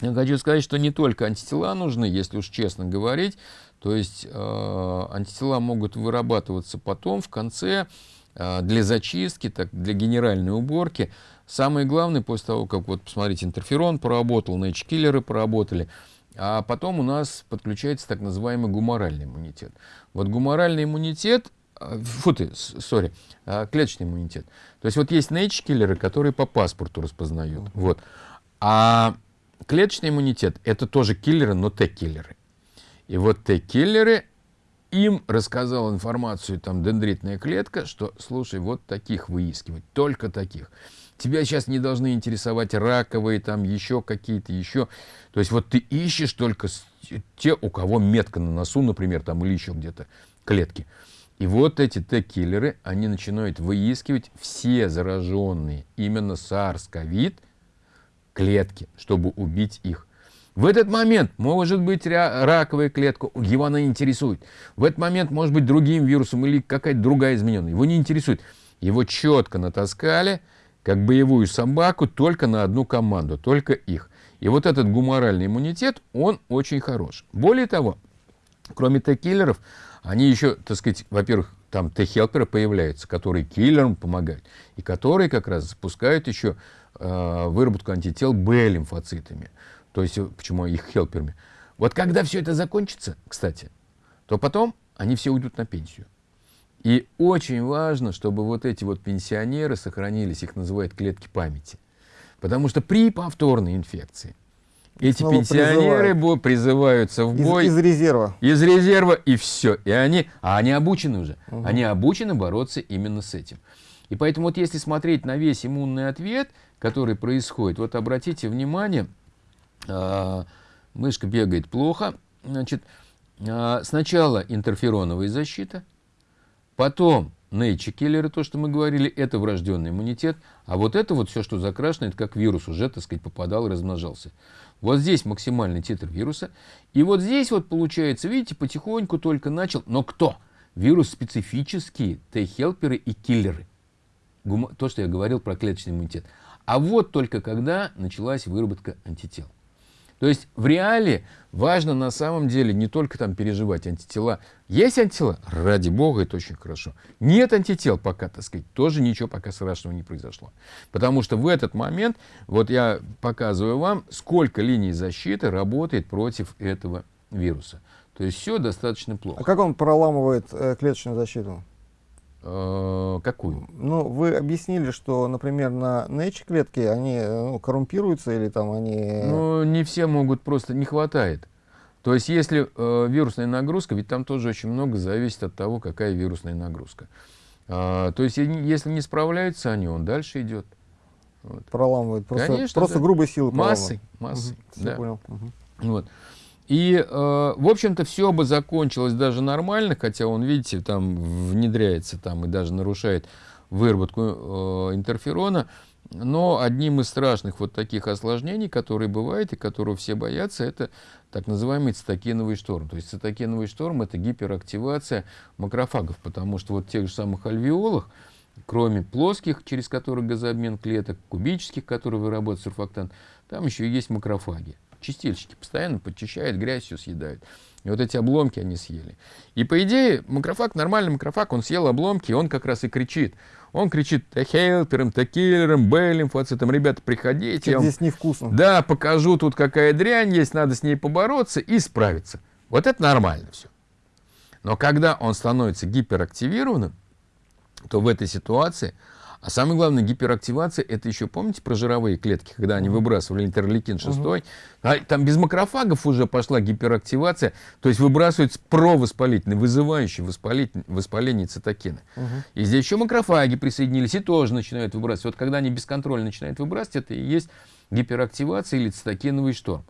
Speaker 2: я хочу сказать, что не только антитела нужны, если уж честно говорить. То есть э, антитела могут вырабатываться потом, в конце, э, для зачистки, так, для генеральной уборки. Самое главное, после того, как, вот, посмотрите, интерферон поработал, нэч-киллеры поработали – а потом у нас подключается так называемый гуморальный иммунитет. Вот гуморальный иммунитет, а, фу ты, сори, а, клеточный иммунитет. То есть вот есть нейч-киллеры, которые по паспорту распознают. Вот. А клеточный иммунитет – это тоже киллеры, но Т-киллеры. И вот Т-киллеры им рассказал информацию там дендритная клетка, что, слушай, вот таких выискивать, только таких. Тебя сейчас не должны интересовать раковые, там еще какие-то, еще. То есть вот ты ищешь только те, у кого метка на носу, например, там или еще где-то клетки. И вот эти Т-киллеры, они начинают выискивать все зараженные именно SARS-CoV клетки, чтобы убить их. В этот момент может быть раковая клетка, его она интересует. В этот момент может быть другим вирусом или какая-то другая измененная. Его не интересует. Его четко натаскали, как боевую собаку, только на одну команду, только их. И вот этот гуморальный иммунитет, он очень хорош. Более того, кроме Т-киллеров, они еще, так сказать, во-первых, там Т-хелперы появляются, которые киллерам помогают, и которые как раз запускают еще э, выработку антител Б-лимфоцитами. То есть, э, почему их хелперами. Вот когда все это закончится, кстати, то потом они все уйдут на пенсию. И очень важно, чтобы вот эти вот пенсионеры сохранились, их называют клетки памяти. Потому что при повторной инфекции эти Снова пенсионеры призывают. призываются в бой.
Speaker 1: Из, из резерва.
Speaker 2: Из резерва и все. И они, а они обучены уже. Угу. Они обучены бороться именно с этим. И поэтому вот если смотреть на весь иммунный ответ, который происходит, вот обратите внимание, мышка бегает плохо. Значит, э, сначала интерфероновая защита, потом Нейчи киллеры, то, что мы говорили, это врожденный иммунитет. А вот это вот все, что закрашено, это как вирус уже, так сказать, попадал размножался. Вот здесь максимальный титр вируса. И вот здесь вот получается, видите, потихоньку только начал. Но кто? Вирус специфические, Т-хелперы и киллеры. То, что я говорил про клеточный иммунитет. А вот только когда началась выработка антител. То есть в реале важно на самом деле не только там переживать антитела. Есть антитела? Ради бога, это очень хорошо. Нет антител пока, так сказать, тоже ничего пока страшного не произошло. Потому что в этот момент, вот я показываю вам, сколько линий защиты работает против этого вируса. То есть все достаточно плохо.
Speaker 1: А как он проламывает э, клеточную защиту?
Speaker 2: Э, какую?
Speaker 1: Ну, вы объяснили, что, например, на Nature клетки они ну, коррумпируются или там они...
Speaker 2: Ну, не все могут, просто не хватает. То есть, если э, вирусная нагрузка, ведь там тоже очень много зависит от того, какая вирусная нагрузка. А, то есть, если не справляются они, он дальше идет.
Speaker 1: Вот. Проламывает. Просто, Конечно, просто да. грубой силы
Speaker 2: Массой, массой.
Speaker 1: Угу, да. понял. Угу.
Speaker 2: Вот. И, э, в общем-то, все бы закончилось даже нормально, хотя он, видите, там внедряется там и даже нарушает выработку э, интерферона. Но одним из страшных вот таких осложнений, которые бывают и которого все боятся, это так называемый цитокиновый шторм. То есть цитокиновый шторм – это гиперактивация макрофагов, потому что вот в тех же самых альвеолах, кроме плоских, через которые газообмен клеток, кубических, которые вырабатывают сурфактант, там еще есть макрофаги чистильщики постоянно подчищают, грязь все съедают. И вот эти обломки они съели. И по идее, макрофаг, нормальный макрофаг, он съел обломки, и он как раз и кричит. Он кричит Т-хелпером, Т-киллером, Б-лимфоцитом, ребята, приходите.
Speaker 1: Я здесь невкусно.
Speaker 2: Да, покажу тут какая дрянь есть, надо с ней побороться и справиться. Вот это нормально все. Но когда он становится гиперактивированным, то в этой ситуации а самое главное, гиперактивация, это еще, помните про жировые клетки, когда они выбрасывали интерлейкин 6, угу. а, там без макрофагов уже пошла гиперактивация, то есть выбрасывается провоспалительный, вызывающий воспалитель, воспаление цитокины. Угу. И здесь еще макрофаги присоединились и тоже начинают выбрасывать. Вот когда они бесконтрольно начинают выбрасывать, это и есть гиперактивация или цитокиновый шторм.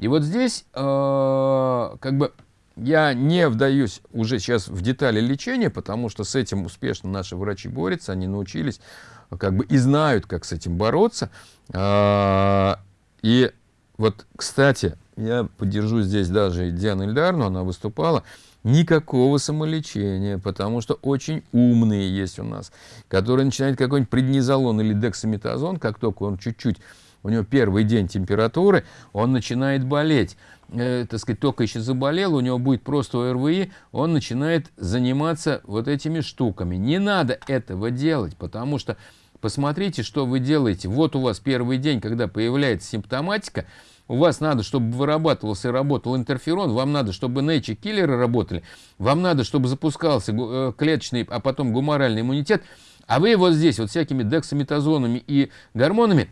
Speaker 2: И вот здесь э, как бы я не вдаюсь уже сейчас в детали лечения, потому что с этим успешно наши врачи борются, они научились как бы и знают, как с этим бороться. А, и вот, кстати, я поддержу здесь даже Диану Ильдарну, она выступала, никакого самолечения, потому что очень умные есть у нас, которые начинают какой-нибудь преднизолон или дексаметазон, как только он чуть-чуть, у него первый день температуры, он начинает болеть э, так сказать, только еще заболел, у него будет просто ОРВИ, он начинает заниматься вот этими штуками. Не надо этого делать, потому что посмотрите, что вы делаете. Вот у вас первый день, когда появляется симптоматика, у вас надо, чтобы вырабатывался и работал интерферон, вам надо, чтобы нейчи-киллеры работали, вам надо, чтобы запускался э, клеточный, а потом гуморальный иммунитет, а вы вот здесь вот всякими дексаметазонами и гормонами,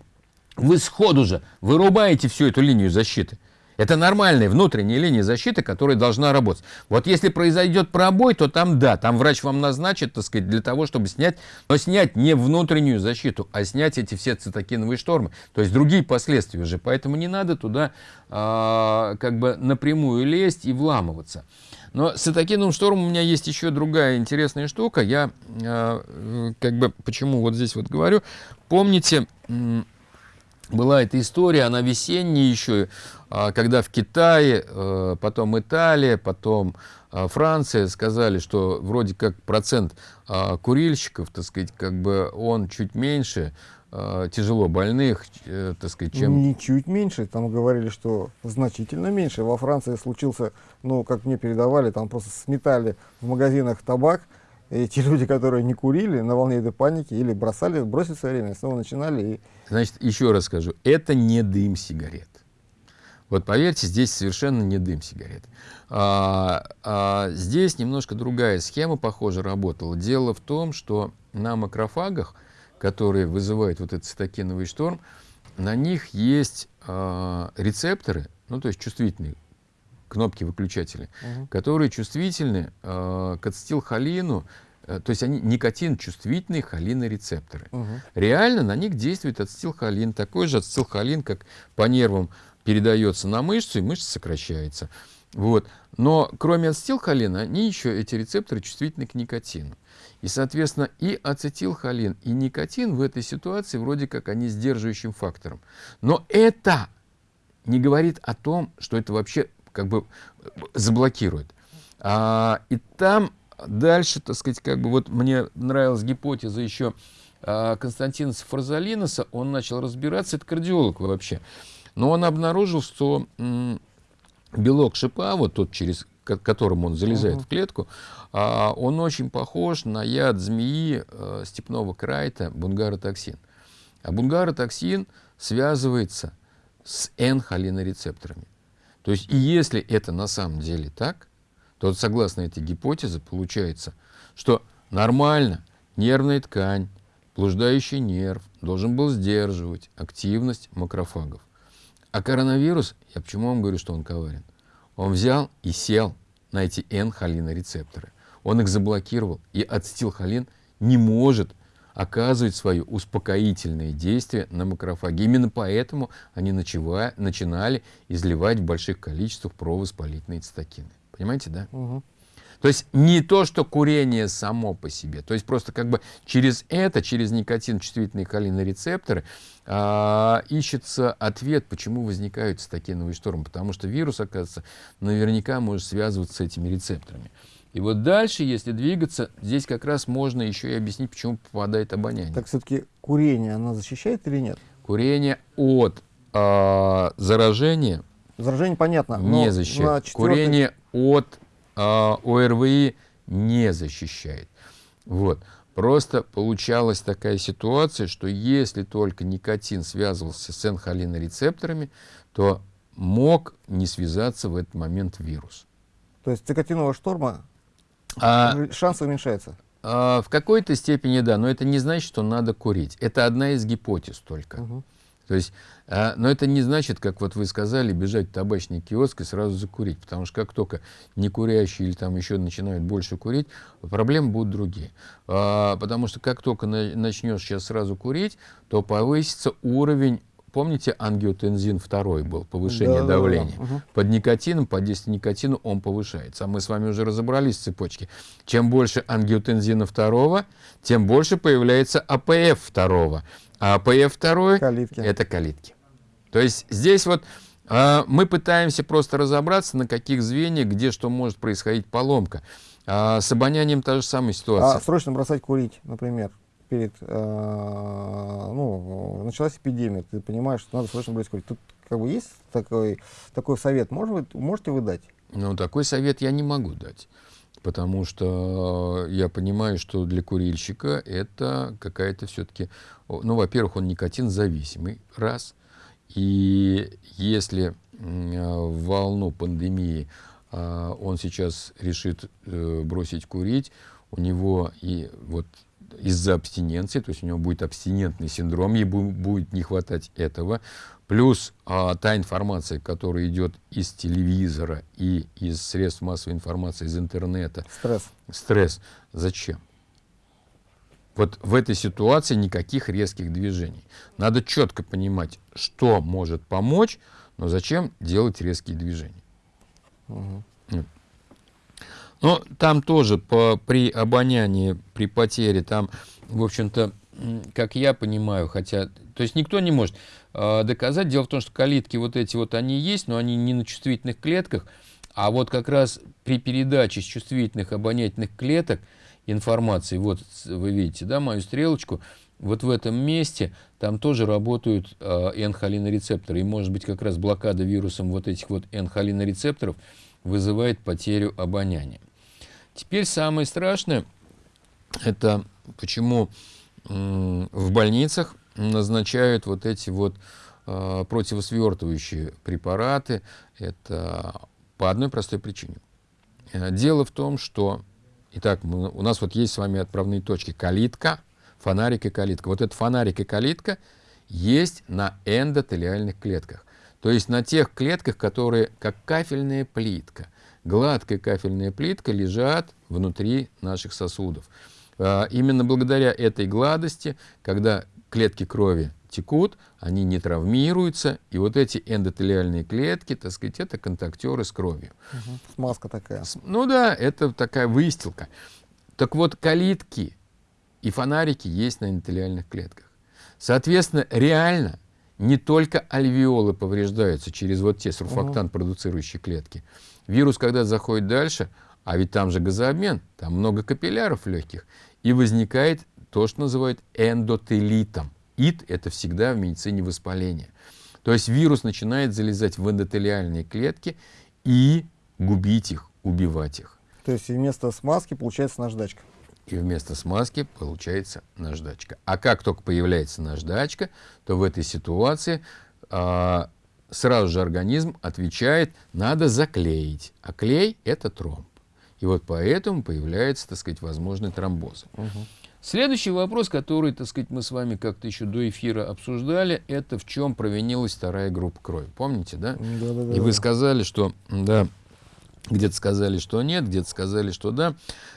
Speaker 2: вы сходу же вырубаете всю эту линию защиты. Это нормальная внутренняя линия защиты, которая должна работать. Вот если произойдет пробой, то там да, там врач вам назначит, так сказать, для того, чтобы снять, но снять не внутреннюю защиту, а снять эти все цитокиновые штормы, то есть другие последствия уже. Поэтому не надо туда а, как бы напрямую лезть и вламываться. Но с цитокиновым штормом у меня есть еще другая интересная штука. Я а, как бы почему вот здесь вот говорю. Помните, была эта история, она весенняя еще, а, когда в Китае, э, потом Италия, потом а, Франция сказали, что вроде как процент а, курильщиков, так сказать, как бы он чуть меньше, тяжело больных, э, так сказать, чем...
Speaker 1: Не чуть меньше, там говорили, что значительно меньше. Во Франции случился, ну, как мне передавали, там просто сметали в магазинах табак, и те люди, которые не курили на волне этой паники или бросали, бросили свое время, снова начинали. И...
Speaker 2: Значит, еще раз скажу, это не дым сигарет. Вот поверьте, здесь совершенно не дым сигарет. А, а, здесь немножко другая схема, похоже, работала. Дело в том, что на макрофагах, которые вызывают вот этот цитокиновый шторм, на них есть а, рецепторы, ну то есть чувствительные кнопки выключатели, угу. которые чувствительны э, к ацетилхолину, то есть они никотин чувствительные холинорецепторы. Угу. Реально на них действует ацетилхолин, такой же ацетилхолин, как по нервам передается на мышцу, и мышца сокращается. Вот. Но кроме ацетилхолина, они еще, эти рецепторы, чувствительны к никотину. И, соответственно, и ацетилхолин, и никотин в этой ситуации вроде как они сдерживающим фактором. Но это не говорит о том, что это вообще как бы заблокирует. А, и там дальше, так сказать, как бы вот мне нравилась гипотеза еще а, Константина Фарзалиноса, он начал разбираться, это кардиолог вообще, но он обнаружил, что белок шипа, вот тот, через которым он залезает -huh. в клетку, а, он очень похож на яд змеи а, степного крайта бунгаротоксин. А бунгаротоксин связывается с N-холинорецепторами. То есть, и если это на самом деле так, то вот согласно этой гипотезе получается, что нормально нервная ткань, блуждающий нерв должен был сдерживать активность макрофагов. А коронавирус, я почему вам говорю, что он коварен? Он взял и сел на эти N-холинорецепторы. Он их заблокировал, и ацетилхолин не может оказывать свое успокоительное действие на макрофаги. Именно поэтому они начинали изливать в больших количествах провоспалительные цитокины. Понимаете, да? Угу. То есть не то, что курение само по себе, то есть просто как бы через это, через никотин чувствительные холинорецепторы а, ищется ответ, почему возникают цитокиновые штормы. Потому что вирус, оказывается, наверняка может связываться с этими рецепторами. И вот дальше, если двигаться, здесь как раз можно еще и объяснить, почему попадает обоняние.
Speaker 1: Так все-таки курение, оно защищает или нет?
Speaker 2: Курение от э, заражения
Speaker 1: Заражение понятно.
Speaker 2: Не защищает. Четвертой... Курение от э, ОРВИ не защищает. Вот. Просто получалась такая ситуация, что если только никотин связывался с энхолинорецепторами, то мог не связаться в этот момент вирус.
Speaker 1: То есть цикотинового шторма а, Шанс уменьшается.
Speaker 2: А, в какой-то степени да, но это не значит, что надо курить. Это одна из гипотез только. Угу. То есть, а, но это не значит, как вот вы сказали, бежать в табачный киоск и сразу закурить. Потому что как только не курящие или там еще начинают больше курить, проблемы будут другие. А, потому что как только на, начнешь сейчас сразу курить, то повысится уровень Помните, ангиотензин второй был, повышение да, давления. Да, да. Угу. Под никотином, под действием никотина он повышается. А мы с вами уже разобрались в цепочке. Чем больше ангиотензина второго, тем больше появляется АПФ второго. А АПФ второй – это калитки. То есть здесь вот а, мы пытаемся просто разобраться, на каких звеньях, где что может происходить поломка. А, с обонянием та же самая ситуация.
Speaker 1: А срочно бросать курить, например? перед, э, ну, началась эпидемия, ты понимаешь, что надо срочно брать курить. Тут как бы есть такой, такой совет, может быть, можете вы дать?
Speaker 2: Ну, такой совет я не могу дать, потому что я понимаю, что для курильщика это какая-то все-таки, ну, во-первых, он никотин зависимый, раз, и если в волну пандемии а, он сейчас решит э, бросить курить, у него и вот из-за абстиненции, то есть у него будет абстинентный синдром, ей будет не хватать этого. Плюс а, та информация, которая идет из телевизора и из средств массовой информации, из интернета.
Speaker 1: Стресс.
Speaker 2: Стресс. Зачем? Вот в этой ситуации никаких резких движений. Надо четко понимать, что может помочь, но зачем делать резкие движения. Угу. Но там тоже по, при обонянии, при потере, там, в общем-то, как я понимаю, хотя, то есть никто не может э, доказать. Дело в том, что калитки вот эти вот, они есть, но они не на чувствительных клетках, а вот как раз при передаче с чувствительных обонятельных клеток информации, вот вы видите, да, мою стрелочку, вот в этом месте там тоже работают э, энхолинорецепторы. И может быть как раз блокада вирусом вот этих вот энхолинорецепторов вызывает потерю обоняния. Теперь самое страшное, это почему в больницах назначают вот эти вот э, противосвертывающие препараты. Это по одной простой причине. Э, дело в том, что, итак, мы, у нас вот есть с вами отправные точки калитка, фонарик и калитка. Вот этот фонарик и калитка есть на эндотелиальных клетках. То есть на тех клетках, которые как кафельная плитка, гладкая кафельная плитка лежат внутри наших сосудов. А, именно благодаря этой гладости, когда клетки крови текут, они не травмируются, и вот эти эндотелиальные клетки, так сказать, это контактеры с кровью.
Speaker 1: Угу. Смазка такая.
Speaker 2: Ну да, это такая выстилка. Так вот, калитки и фонарики есть на эндотелиальных клетках. Соответственно, реально не только альвеолы повреждаются через вот те сурфактант продуцирующие клетки. Вирус, когда заходит дальше, а ведь там же газообмен, там много капилляров легких, и возникает то, что называют эндотелитом. ИТ – это всегда в медицине воспаление. То есть вирус начинает залезать в эндотелиальные клетки и губить их, убивать их.
Speaker 1: То есть вместо смазки получается наждачка
Speaker 2: и вместо смазки получается наждачка. А как только появляется наждачка, то в этой ситуации а, сразу же организм отвечает, надо заклеить. А клей – это тромб. И вот поэтому появляется, так сказать, возможный тромбоз. Угу. Следующий вопрос, который, так сказать, мы с вами как-то еще до эфира обсуждали, это в чем провинилась вторая группа крови. Помните, да? Да, да, да. И вы сказали, что, да, где-то сказали, что нет, где-то сказали, что да.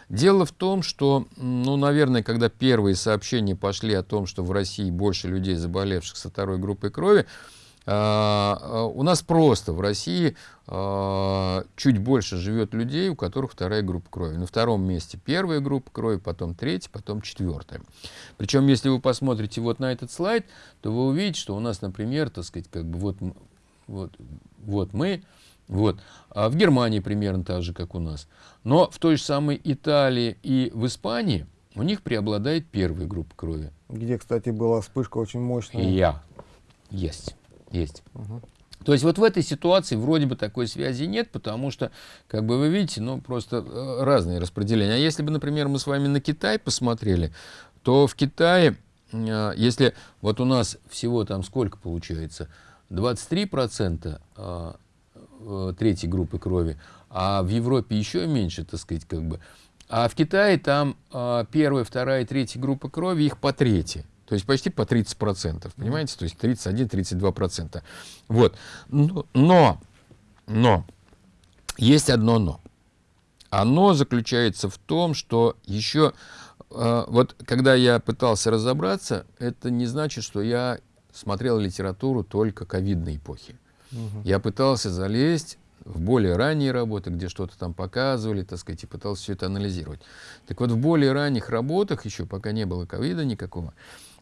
Speaker 2: Дело в том, что, ну, наверное, когда первые сообщения пошли о том, что в России больше людей, заболевших со второй группой крови, у нас просто в России а, чуть больше живет людей, у которых вторая группа крови. На втором месте первая группа крови, потом третья, потом четвертая. Причем, если вы посмотрите вот на этот слайд, то вы увидите, что у нас, например, так сказать, как бы вот, вот, вот мы, вот. А в Германии примерно так же, как у нас. Но в той же самой Италии и в Испании у них преобладает первая группа крови.
Speaker 1: Где, кстати, была вспышка очень мощная.
Speaker 2: Я. Есть. Есть. Угу. То есть вот в этой ситуации вроде бы такой связи нет, потому что, как бы вы видите, ну просто э, разные распределения. А если бы, например, мы с вами на Китай посмотрели, то в Китае, э, если вот у нас всего там сколько получается, 23% Э, третьей группы крови, а в Европе еще меньше, так сказать, как бы. А в Китае там первая, вторая, третья группа крови, их по трети. То есть почти по 30%, понимаете? То есть 31-32%. Вот. Но, но, есть одно но. Оно заключается в том, что еще, э, вот когда я пытался разобраться, это не значит, что я смотрел литературу только ковидной эпохи. Угу. Я пытался залезть в более ранние работы, где что-то там показывали, так сказать, и пытался все это анализировать. Так вот, в более ранних работах, еще пока не было ковида никакого,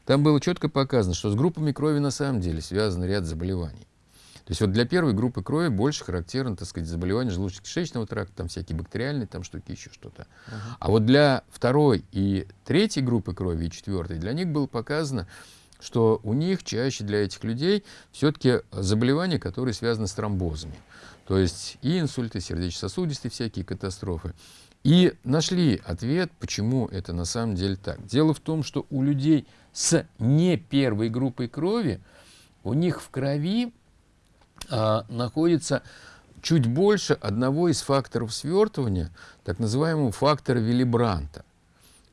Speaker 2: там было четко показано, что с группами крови на самом деле связан ряд заболеваний. То есть вот для первой группы крови больше характерно, так сказать, заболевания желудочно-кишечного тракта, там всякие бактериальные там штуки, еще что-то. Uh -huh. А вот для второй и третьей группы крови, и четвертой, для них было показано, что у них чаще для этих людей все-таки заболевания, которые связаны с тромбозами. То есть и инсульты, сердечно-сосудистые всякие катастрофы. И нашли ответ, почему это на самом деле так. Дело в том, что у людей с не первой группой крови, у них в крови а, находится чуть больше одного из факторов свертывания, так называемого фактора Виллибранта.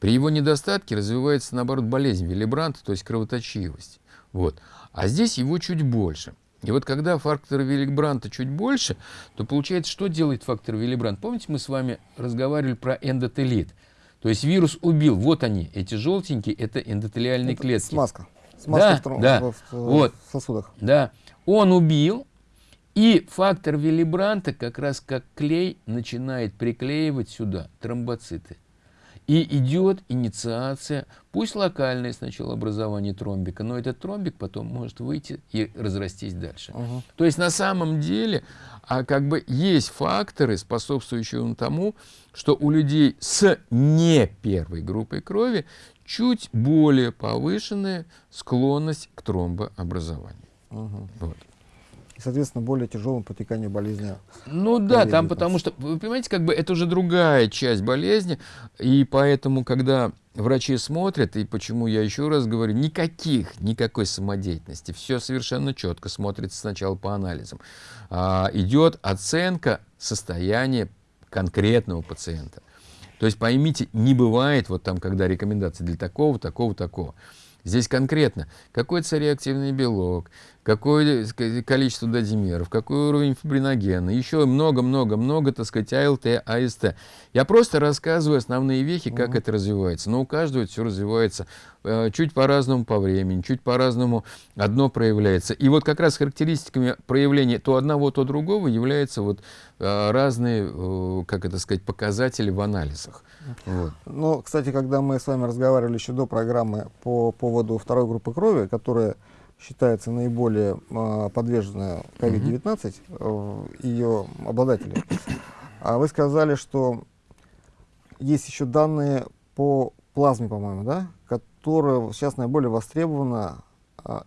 Speaker 2: При его недостатке развивается, наоборот, болезнь Виллибранта, то есть кровоточивость. Вот. А здесь его чуть больше. И вот когда фактор Виллибранта чуть больше, то получается, что делает фактор Виллибрант? Помните, мы с вами разговаривали про эндотелит? То есть вирус убил, вот они, эти желтенькие, это эндотелиальные
Speaker 1: Это
Speaker 2: клетки.
Speaker 1: Смазка. Смазка
Speaker 2: Да,
Speaker 1: в,
Speaker 2: да.
Speaker 1: в- в-
Speaker 2: Вот.
Speaker 1: в сосудах.
Speaker 2: Да, он убил, и фактор Виллибранта как раз как клей начинает приклеивать сюда тромбоциты. И идет инициация, пусть локальное сначала образование тромбика, но этот тромбик потом может выйти и разрастись дальше.
Speaker 1: Мгм.
Speaker 2: То есть на самом деле а как бы есть факторы, способствующие тому, что у людей с не первой группой крови чуть более повышенная склонность к тромбообразованию.
Speaker 1: Мгм.
Speaker 2: Вот.
Speaker 1: Соответственно, более тяжелым протеканию болезни.
Speaker 2: Ну да, там
Speaker 1: Covid-19.
Speaker 2: потому что, вы понимаете, как бы это уже другая часть болезни, и поэтому, когда врачи смотрят, и почему я еще раз говорю, никаких, никакой самодеятельности, все совершенно четко смотрится сначала по анализам. А, идет оценка состояния конкретного пациента. То есть поймите, не бывает вот там, когда рекомендации для такого, такого, такого. Здесь конкретно, какой цареактивный белок, какое ска- количество дозимеров, какой уровень фибриногена, еще много-много-много, так сказать, АЛТ, АСТ. Я просто рассказываю основные вехи, как
Speaker 1: Мгм.
Speaker 2: это развивается. Но у каждого все развивается э, чуть по-разному по времени, чуть по-разному одно проявляется. И вот как раз характеристиками проявления то одного, то другого являются вот э, разные, э, как это сказать, показатели в анализах. Вот.
Speaker 1: Но, кстати, когда мы с вами разговаривали еще до программы по поводу второй группы крови, которая считается наиболее а, подвержена COVID-19, э, ее обладатели, а вы сказали, что есть еще данные по плазме, по-моему, да, которая сейчас наиболее востребована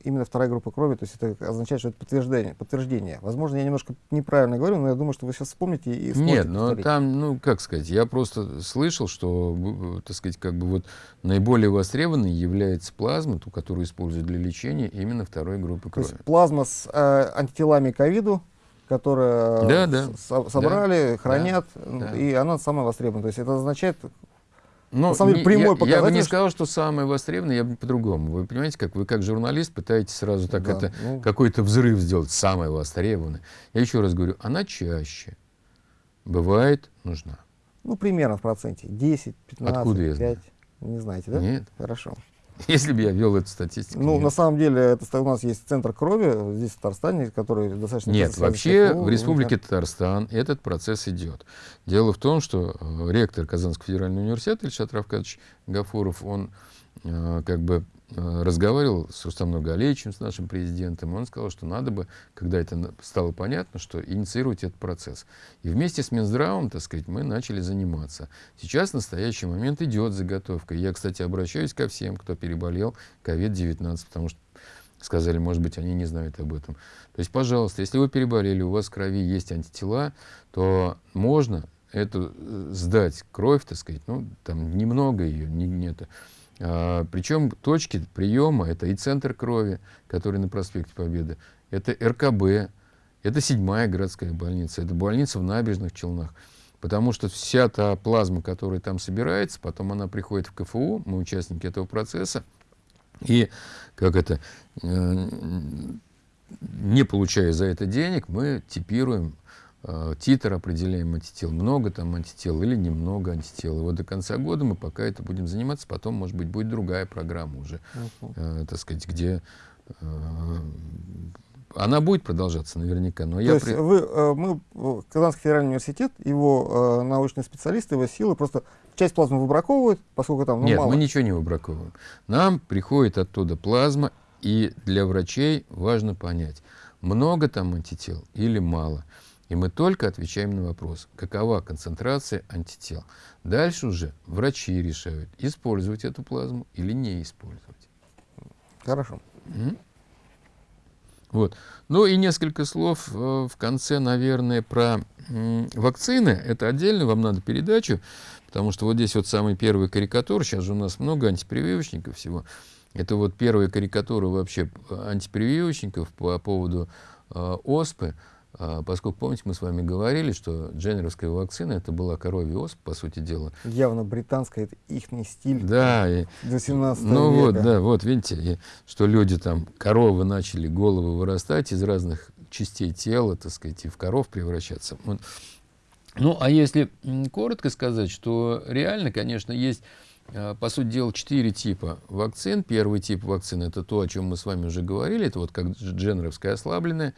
Speaker 1: именно вторая группа крови, то есть это означает, что это подтверждение. подтверждение. Возможно, я немножко неправильно говорю, но я думаю, что вы сейчас вспомните и сможете
Speaker 2: Нет, но
Speaker 1: повторить.
Speaker 2: там, ну, как сказать, я просто слышал, что, так сказать, как бы вот наиболее востребованной является плазма, ту, которую используют для лечения именно второй группы
Speaker 1: То
Speaker 2: крови.
Speaker 1: есть плазма с э, антителами ковиду, которые
Speaker 2: Да, да.
Speaker 1: со- собрали, хранят, м,
Speaker 2: да.
Speaker 1: и она самая востребованная. То есть это означает,
Speaker 2: Но
Speaker 1: на самом деле, прямой
Speaker 2: я, я бы не сказал, что самое востребованное, я бы по-другому. Вы понимаете, как вы как журналист пытаетесь сразу так
Speaker 1: Да,
Speaker 2: это
Speaker 1: ну.
Speaker 2: какой-то взрыв сделать, самое востребованное. Я еще раз говорю, она чаще бывает нужна.
Speaker 1: ну, примерно в проценте, 10, 15,
Speaker 2: Откуда я знаю?
Speaker 1: 5, не знаете, да?
Speaker 2: Нет.
Speaker 1: Хорошо.
Speaker 2: Если бы я вел эту статистику.
Speaker 1: Ну,
Speaker 2: нет.
Speaker 1: на самом деле, это, у нас есть центр крови здесь, в Татарстане, который достаточно...
Speaker 2: Нет, вообще
Speaker 1: КФУ,
Speaker 2: в Республике
Speaker 1: мы-
Speaker 2: Татарстан этот процесс идет. Дело в том, что э, ректор Казанского федерального университета Ильшат Равкадович Гафуров, он э, как бы разговаривал с Рустамом Галеевичем, с нашим президентом, он сказал, что надо бы, когда это стало понятно, что инициировать этот процесс. И вместе с Минздравом, так сказать, мы начали заниматься. Сейчас в настоящий момент идет заготовка. Я, кстати, обращаюсь ко всем, кто переболел COVID-19, потому что сказали, может быть, они не знают об этом. То есть, пожалуйста, если вы переболели, у вас в крови есть антитела, то можно эту э, сдать кровь, так сказать, ну, там немного ее, не, не это. А, причем точки приема это и центр крови, который на проспекте Победы, это РКБ, это седьмая городская больница, это больница в набережных Челнах. Потому что вся та плазма, которая там собирается, потом она приходит в КФУ, мы участники этого процесса, и как это, э, не получая за это денег, мы типируем, э, титр определяем антител, много там антител или немного антител. И вот до конца года мы пока это будем заниматься, потом, может быть, будет другая программа уже,
Speaker 1: Мгм.
Speaker 2: э, так сказать, где э, она будет продолжаться наверняка, но
Speaker 1: То
Speaker 2: я...
Speaker 1: есть
Speaker 2: при-
Speaker 1: вы, э, мы, э, Казанский федеральный университет, его э, научные специалисты, его силы просто часть плазмы выбраковывают, поскольку там ну,
Speaker 2: Нет,
Speaker 1: мало.
Speaker 2: мы ничего не выбраковываем. Нам приходит оттуда плазма, и для врачей важно понять, много там антител или мало. И мы только отвечаем на вопрос, какова концентрация антител. Дальше уже врачи решают, использовать эту плазму или не использовать.
Speaker 1: Хорошо.
Speaker 2: М? Вот. Ну и несколько слов э, в конце, наверное, про м, вакцины. Это отдельно, вам надо передачу, потому что вот здесь вот самый первый карикатур. Сейчас же у нас много антипрививочников всего. Это вот первая карикатура вообще антипрививочников по поводу э, оспы. А, поскольку, помните, мы с вами говорили, что дженеровская вакцина это была коровья оспа, по сути дела.
Speaker 1: Явно британская, это их стиль.
Speaker 2: Да. И,
Speaker 1: до 17
Speaker 2: ну
Speaker 1: века.
Speaker 2: вот, да, вот видите, и, что люди там, коровы начали головы вырастать из разных частей тела, так сказать, и в коров превращаться. Ну, а если коротко сказать, что реально, конечно, есть а, по сути дела, четыре типа вакцин. Первый тип вакцины – это то, о чем мы с вами уже говорили, это вот как дженеровская ослабленная.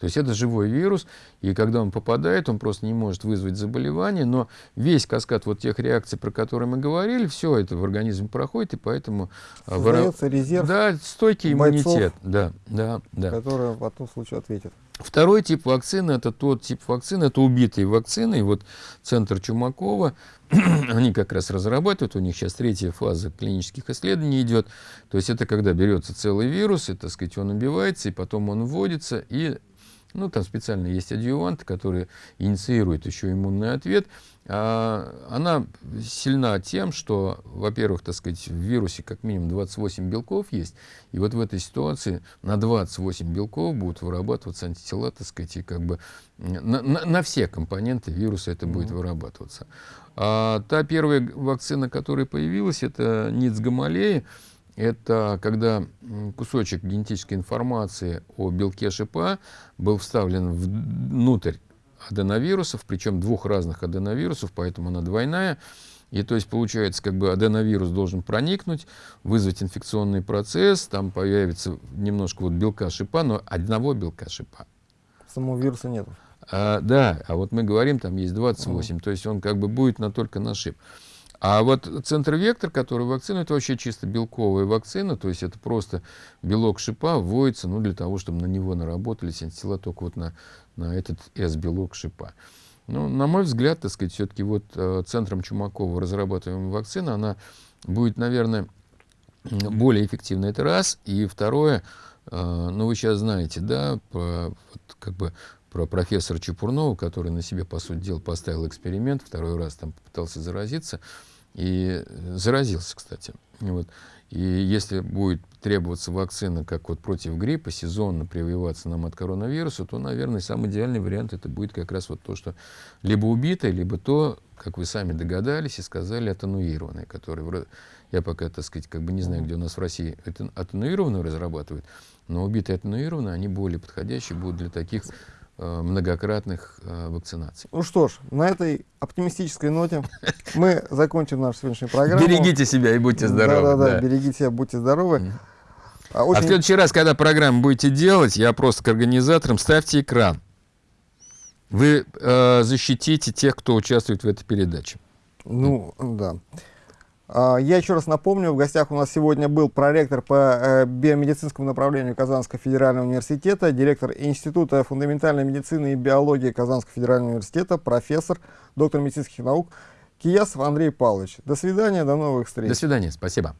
Speaker 2: То есть это живой вирус, и когда он попадает, он просто не может вызвать заболевание, но весь каскад вот тех реакций, про которые мы говорили, все это в организме проходит, и поэтому...
Speaker 1: А, Создается резерв
Speaker 2: Да, стойкий бойцов, иммунитет. Да, да, да.
Speaker 1: Который в том случае ответит.
Speaker 2: Второй тип вакцины, это тот тип вакцины, это убитые вакцины. И вот центр Чумакова, они как раз разрабатывают, у них сейчас третья фаза клинических исследований идет. То есть это когда берется целый вирус, и, так сказать, он убивается, и потом он вводится, и ну, там специально есть адъювант, который инициирует еще иммунный ответ. А, она сильна тем, что, во-первых, так сказать, в вирусе как минимум 28 белков есть, и вот в этой ситуации на 28 белков будут вырабатываться антитела, так сказать, и как бы на, на, на все компоненты вируса это будет вырабатываться. А та первая вакцина, которая появилась, это НИЦ Гамалеи, это когда кусочек генетической информации о белке шипа был вставлен внутрь аденовирусов, причем двух разных аденовирусов, поэтому она двойная. И то есть получается, как бы аденовирус должен проникнуть, вызвать инфекционный процесс, там появится немножко вот белка шипа, но одного белка шипа.
Speaker 1: Самого вируса нет.
Speaker 2: А, да, а вот мы говорим, там есть 28, угу. то есть он как бы будет на только на шип. А вот центр-вектор, который вакцина, это вообще чисто белковая вакцина, то есть это просто белок шипа вводится ну, для того, чтобы на него наработались антитела только вот на, на этот S-белок шипа. Ну, на мой взгляд, так сказать, все-таки вот э, центром Чумакова разрабатываемая вакцина, она будет, наверное, более эффективна, это раз. И второе, э, ну, вы сейчас знаете, да, по, вот, как бы про профессора Чепурнова, который на себе, по сути дела, поставил эксперимент, второй раз там попытался заразиться, и заразился, кстати. Вот. И если будет требоваться вакцина, как вот против гриппа, сезонно прививаться нам от коронавируса, то, наверное, самый идеальный вариант это будет как раз вот то, что либо убитое, либо то, как вы сами догадались и сказали, атенуированное, которое, я пока, так сказать, как бы не знаю, где у нас в России это атенуированную разрабатывают, но убитые атенуированные, они более подходящие будут для таких Э, многократных э, вакцинаций.
Speaker 1: Ну что ж, на этой оптимистической ноте мы закончим нашу сегодняшнюю программу.
Speaker 2: Берегите себя и будьте здоровы.
Speaker 1: Да-да-да, да. берегите себя, будьте здоровы.
Speaker 2: А, очень... а в следующий раз, когда программу будете делать, я просто к организаторам ставьте экран. Вы э, защитите тех, кто участвует в этой передаче.
Speaker 1: Ну, да. А, я еще раз напомню, в гостях у нас сегодня был проректор по э, биомедицинскому направлению Казанского федерального университета, директор Института фундаментальной медицины и биологии Казанского федерального университета, профессор, доктор медицинских наук Киясов Андрей Павлович. До свидания, до новых встреч.
Speaker 2: До свидания, спасибо.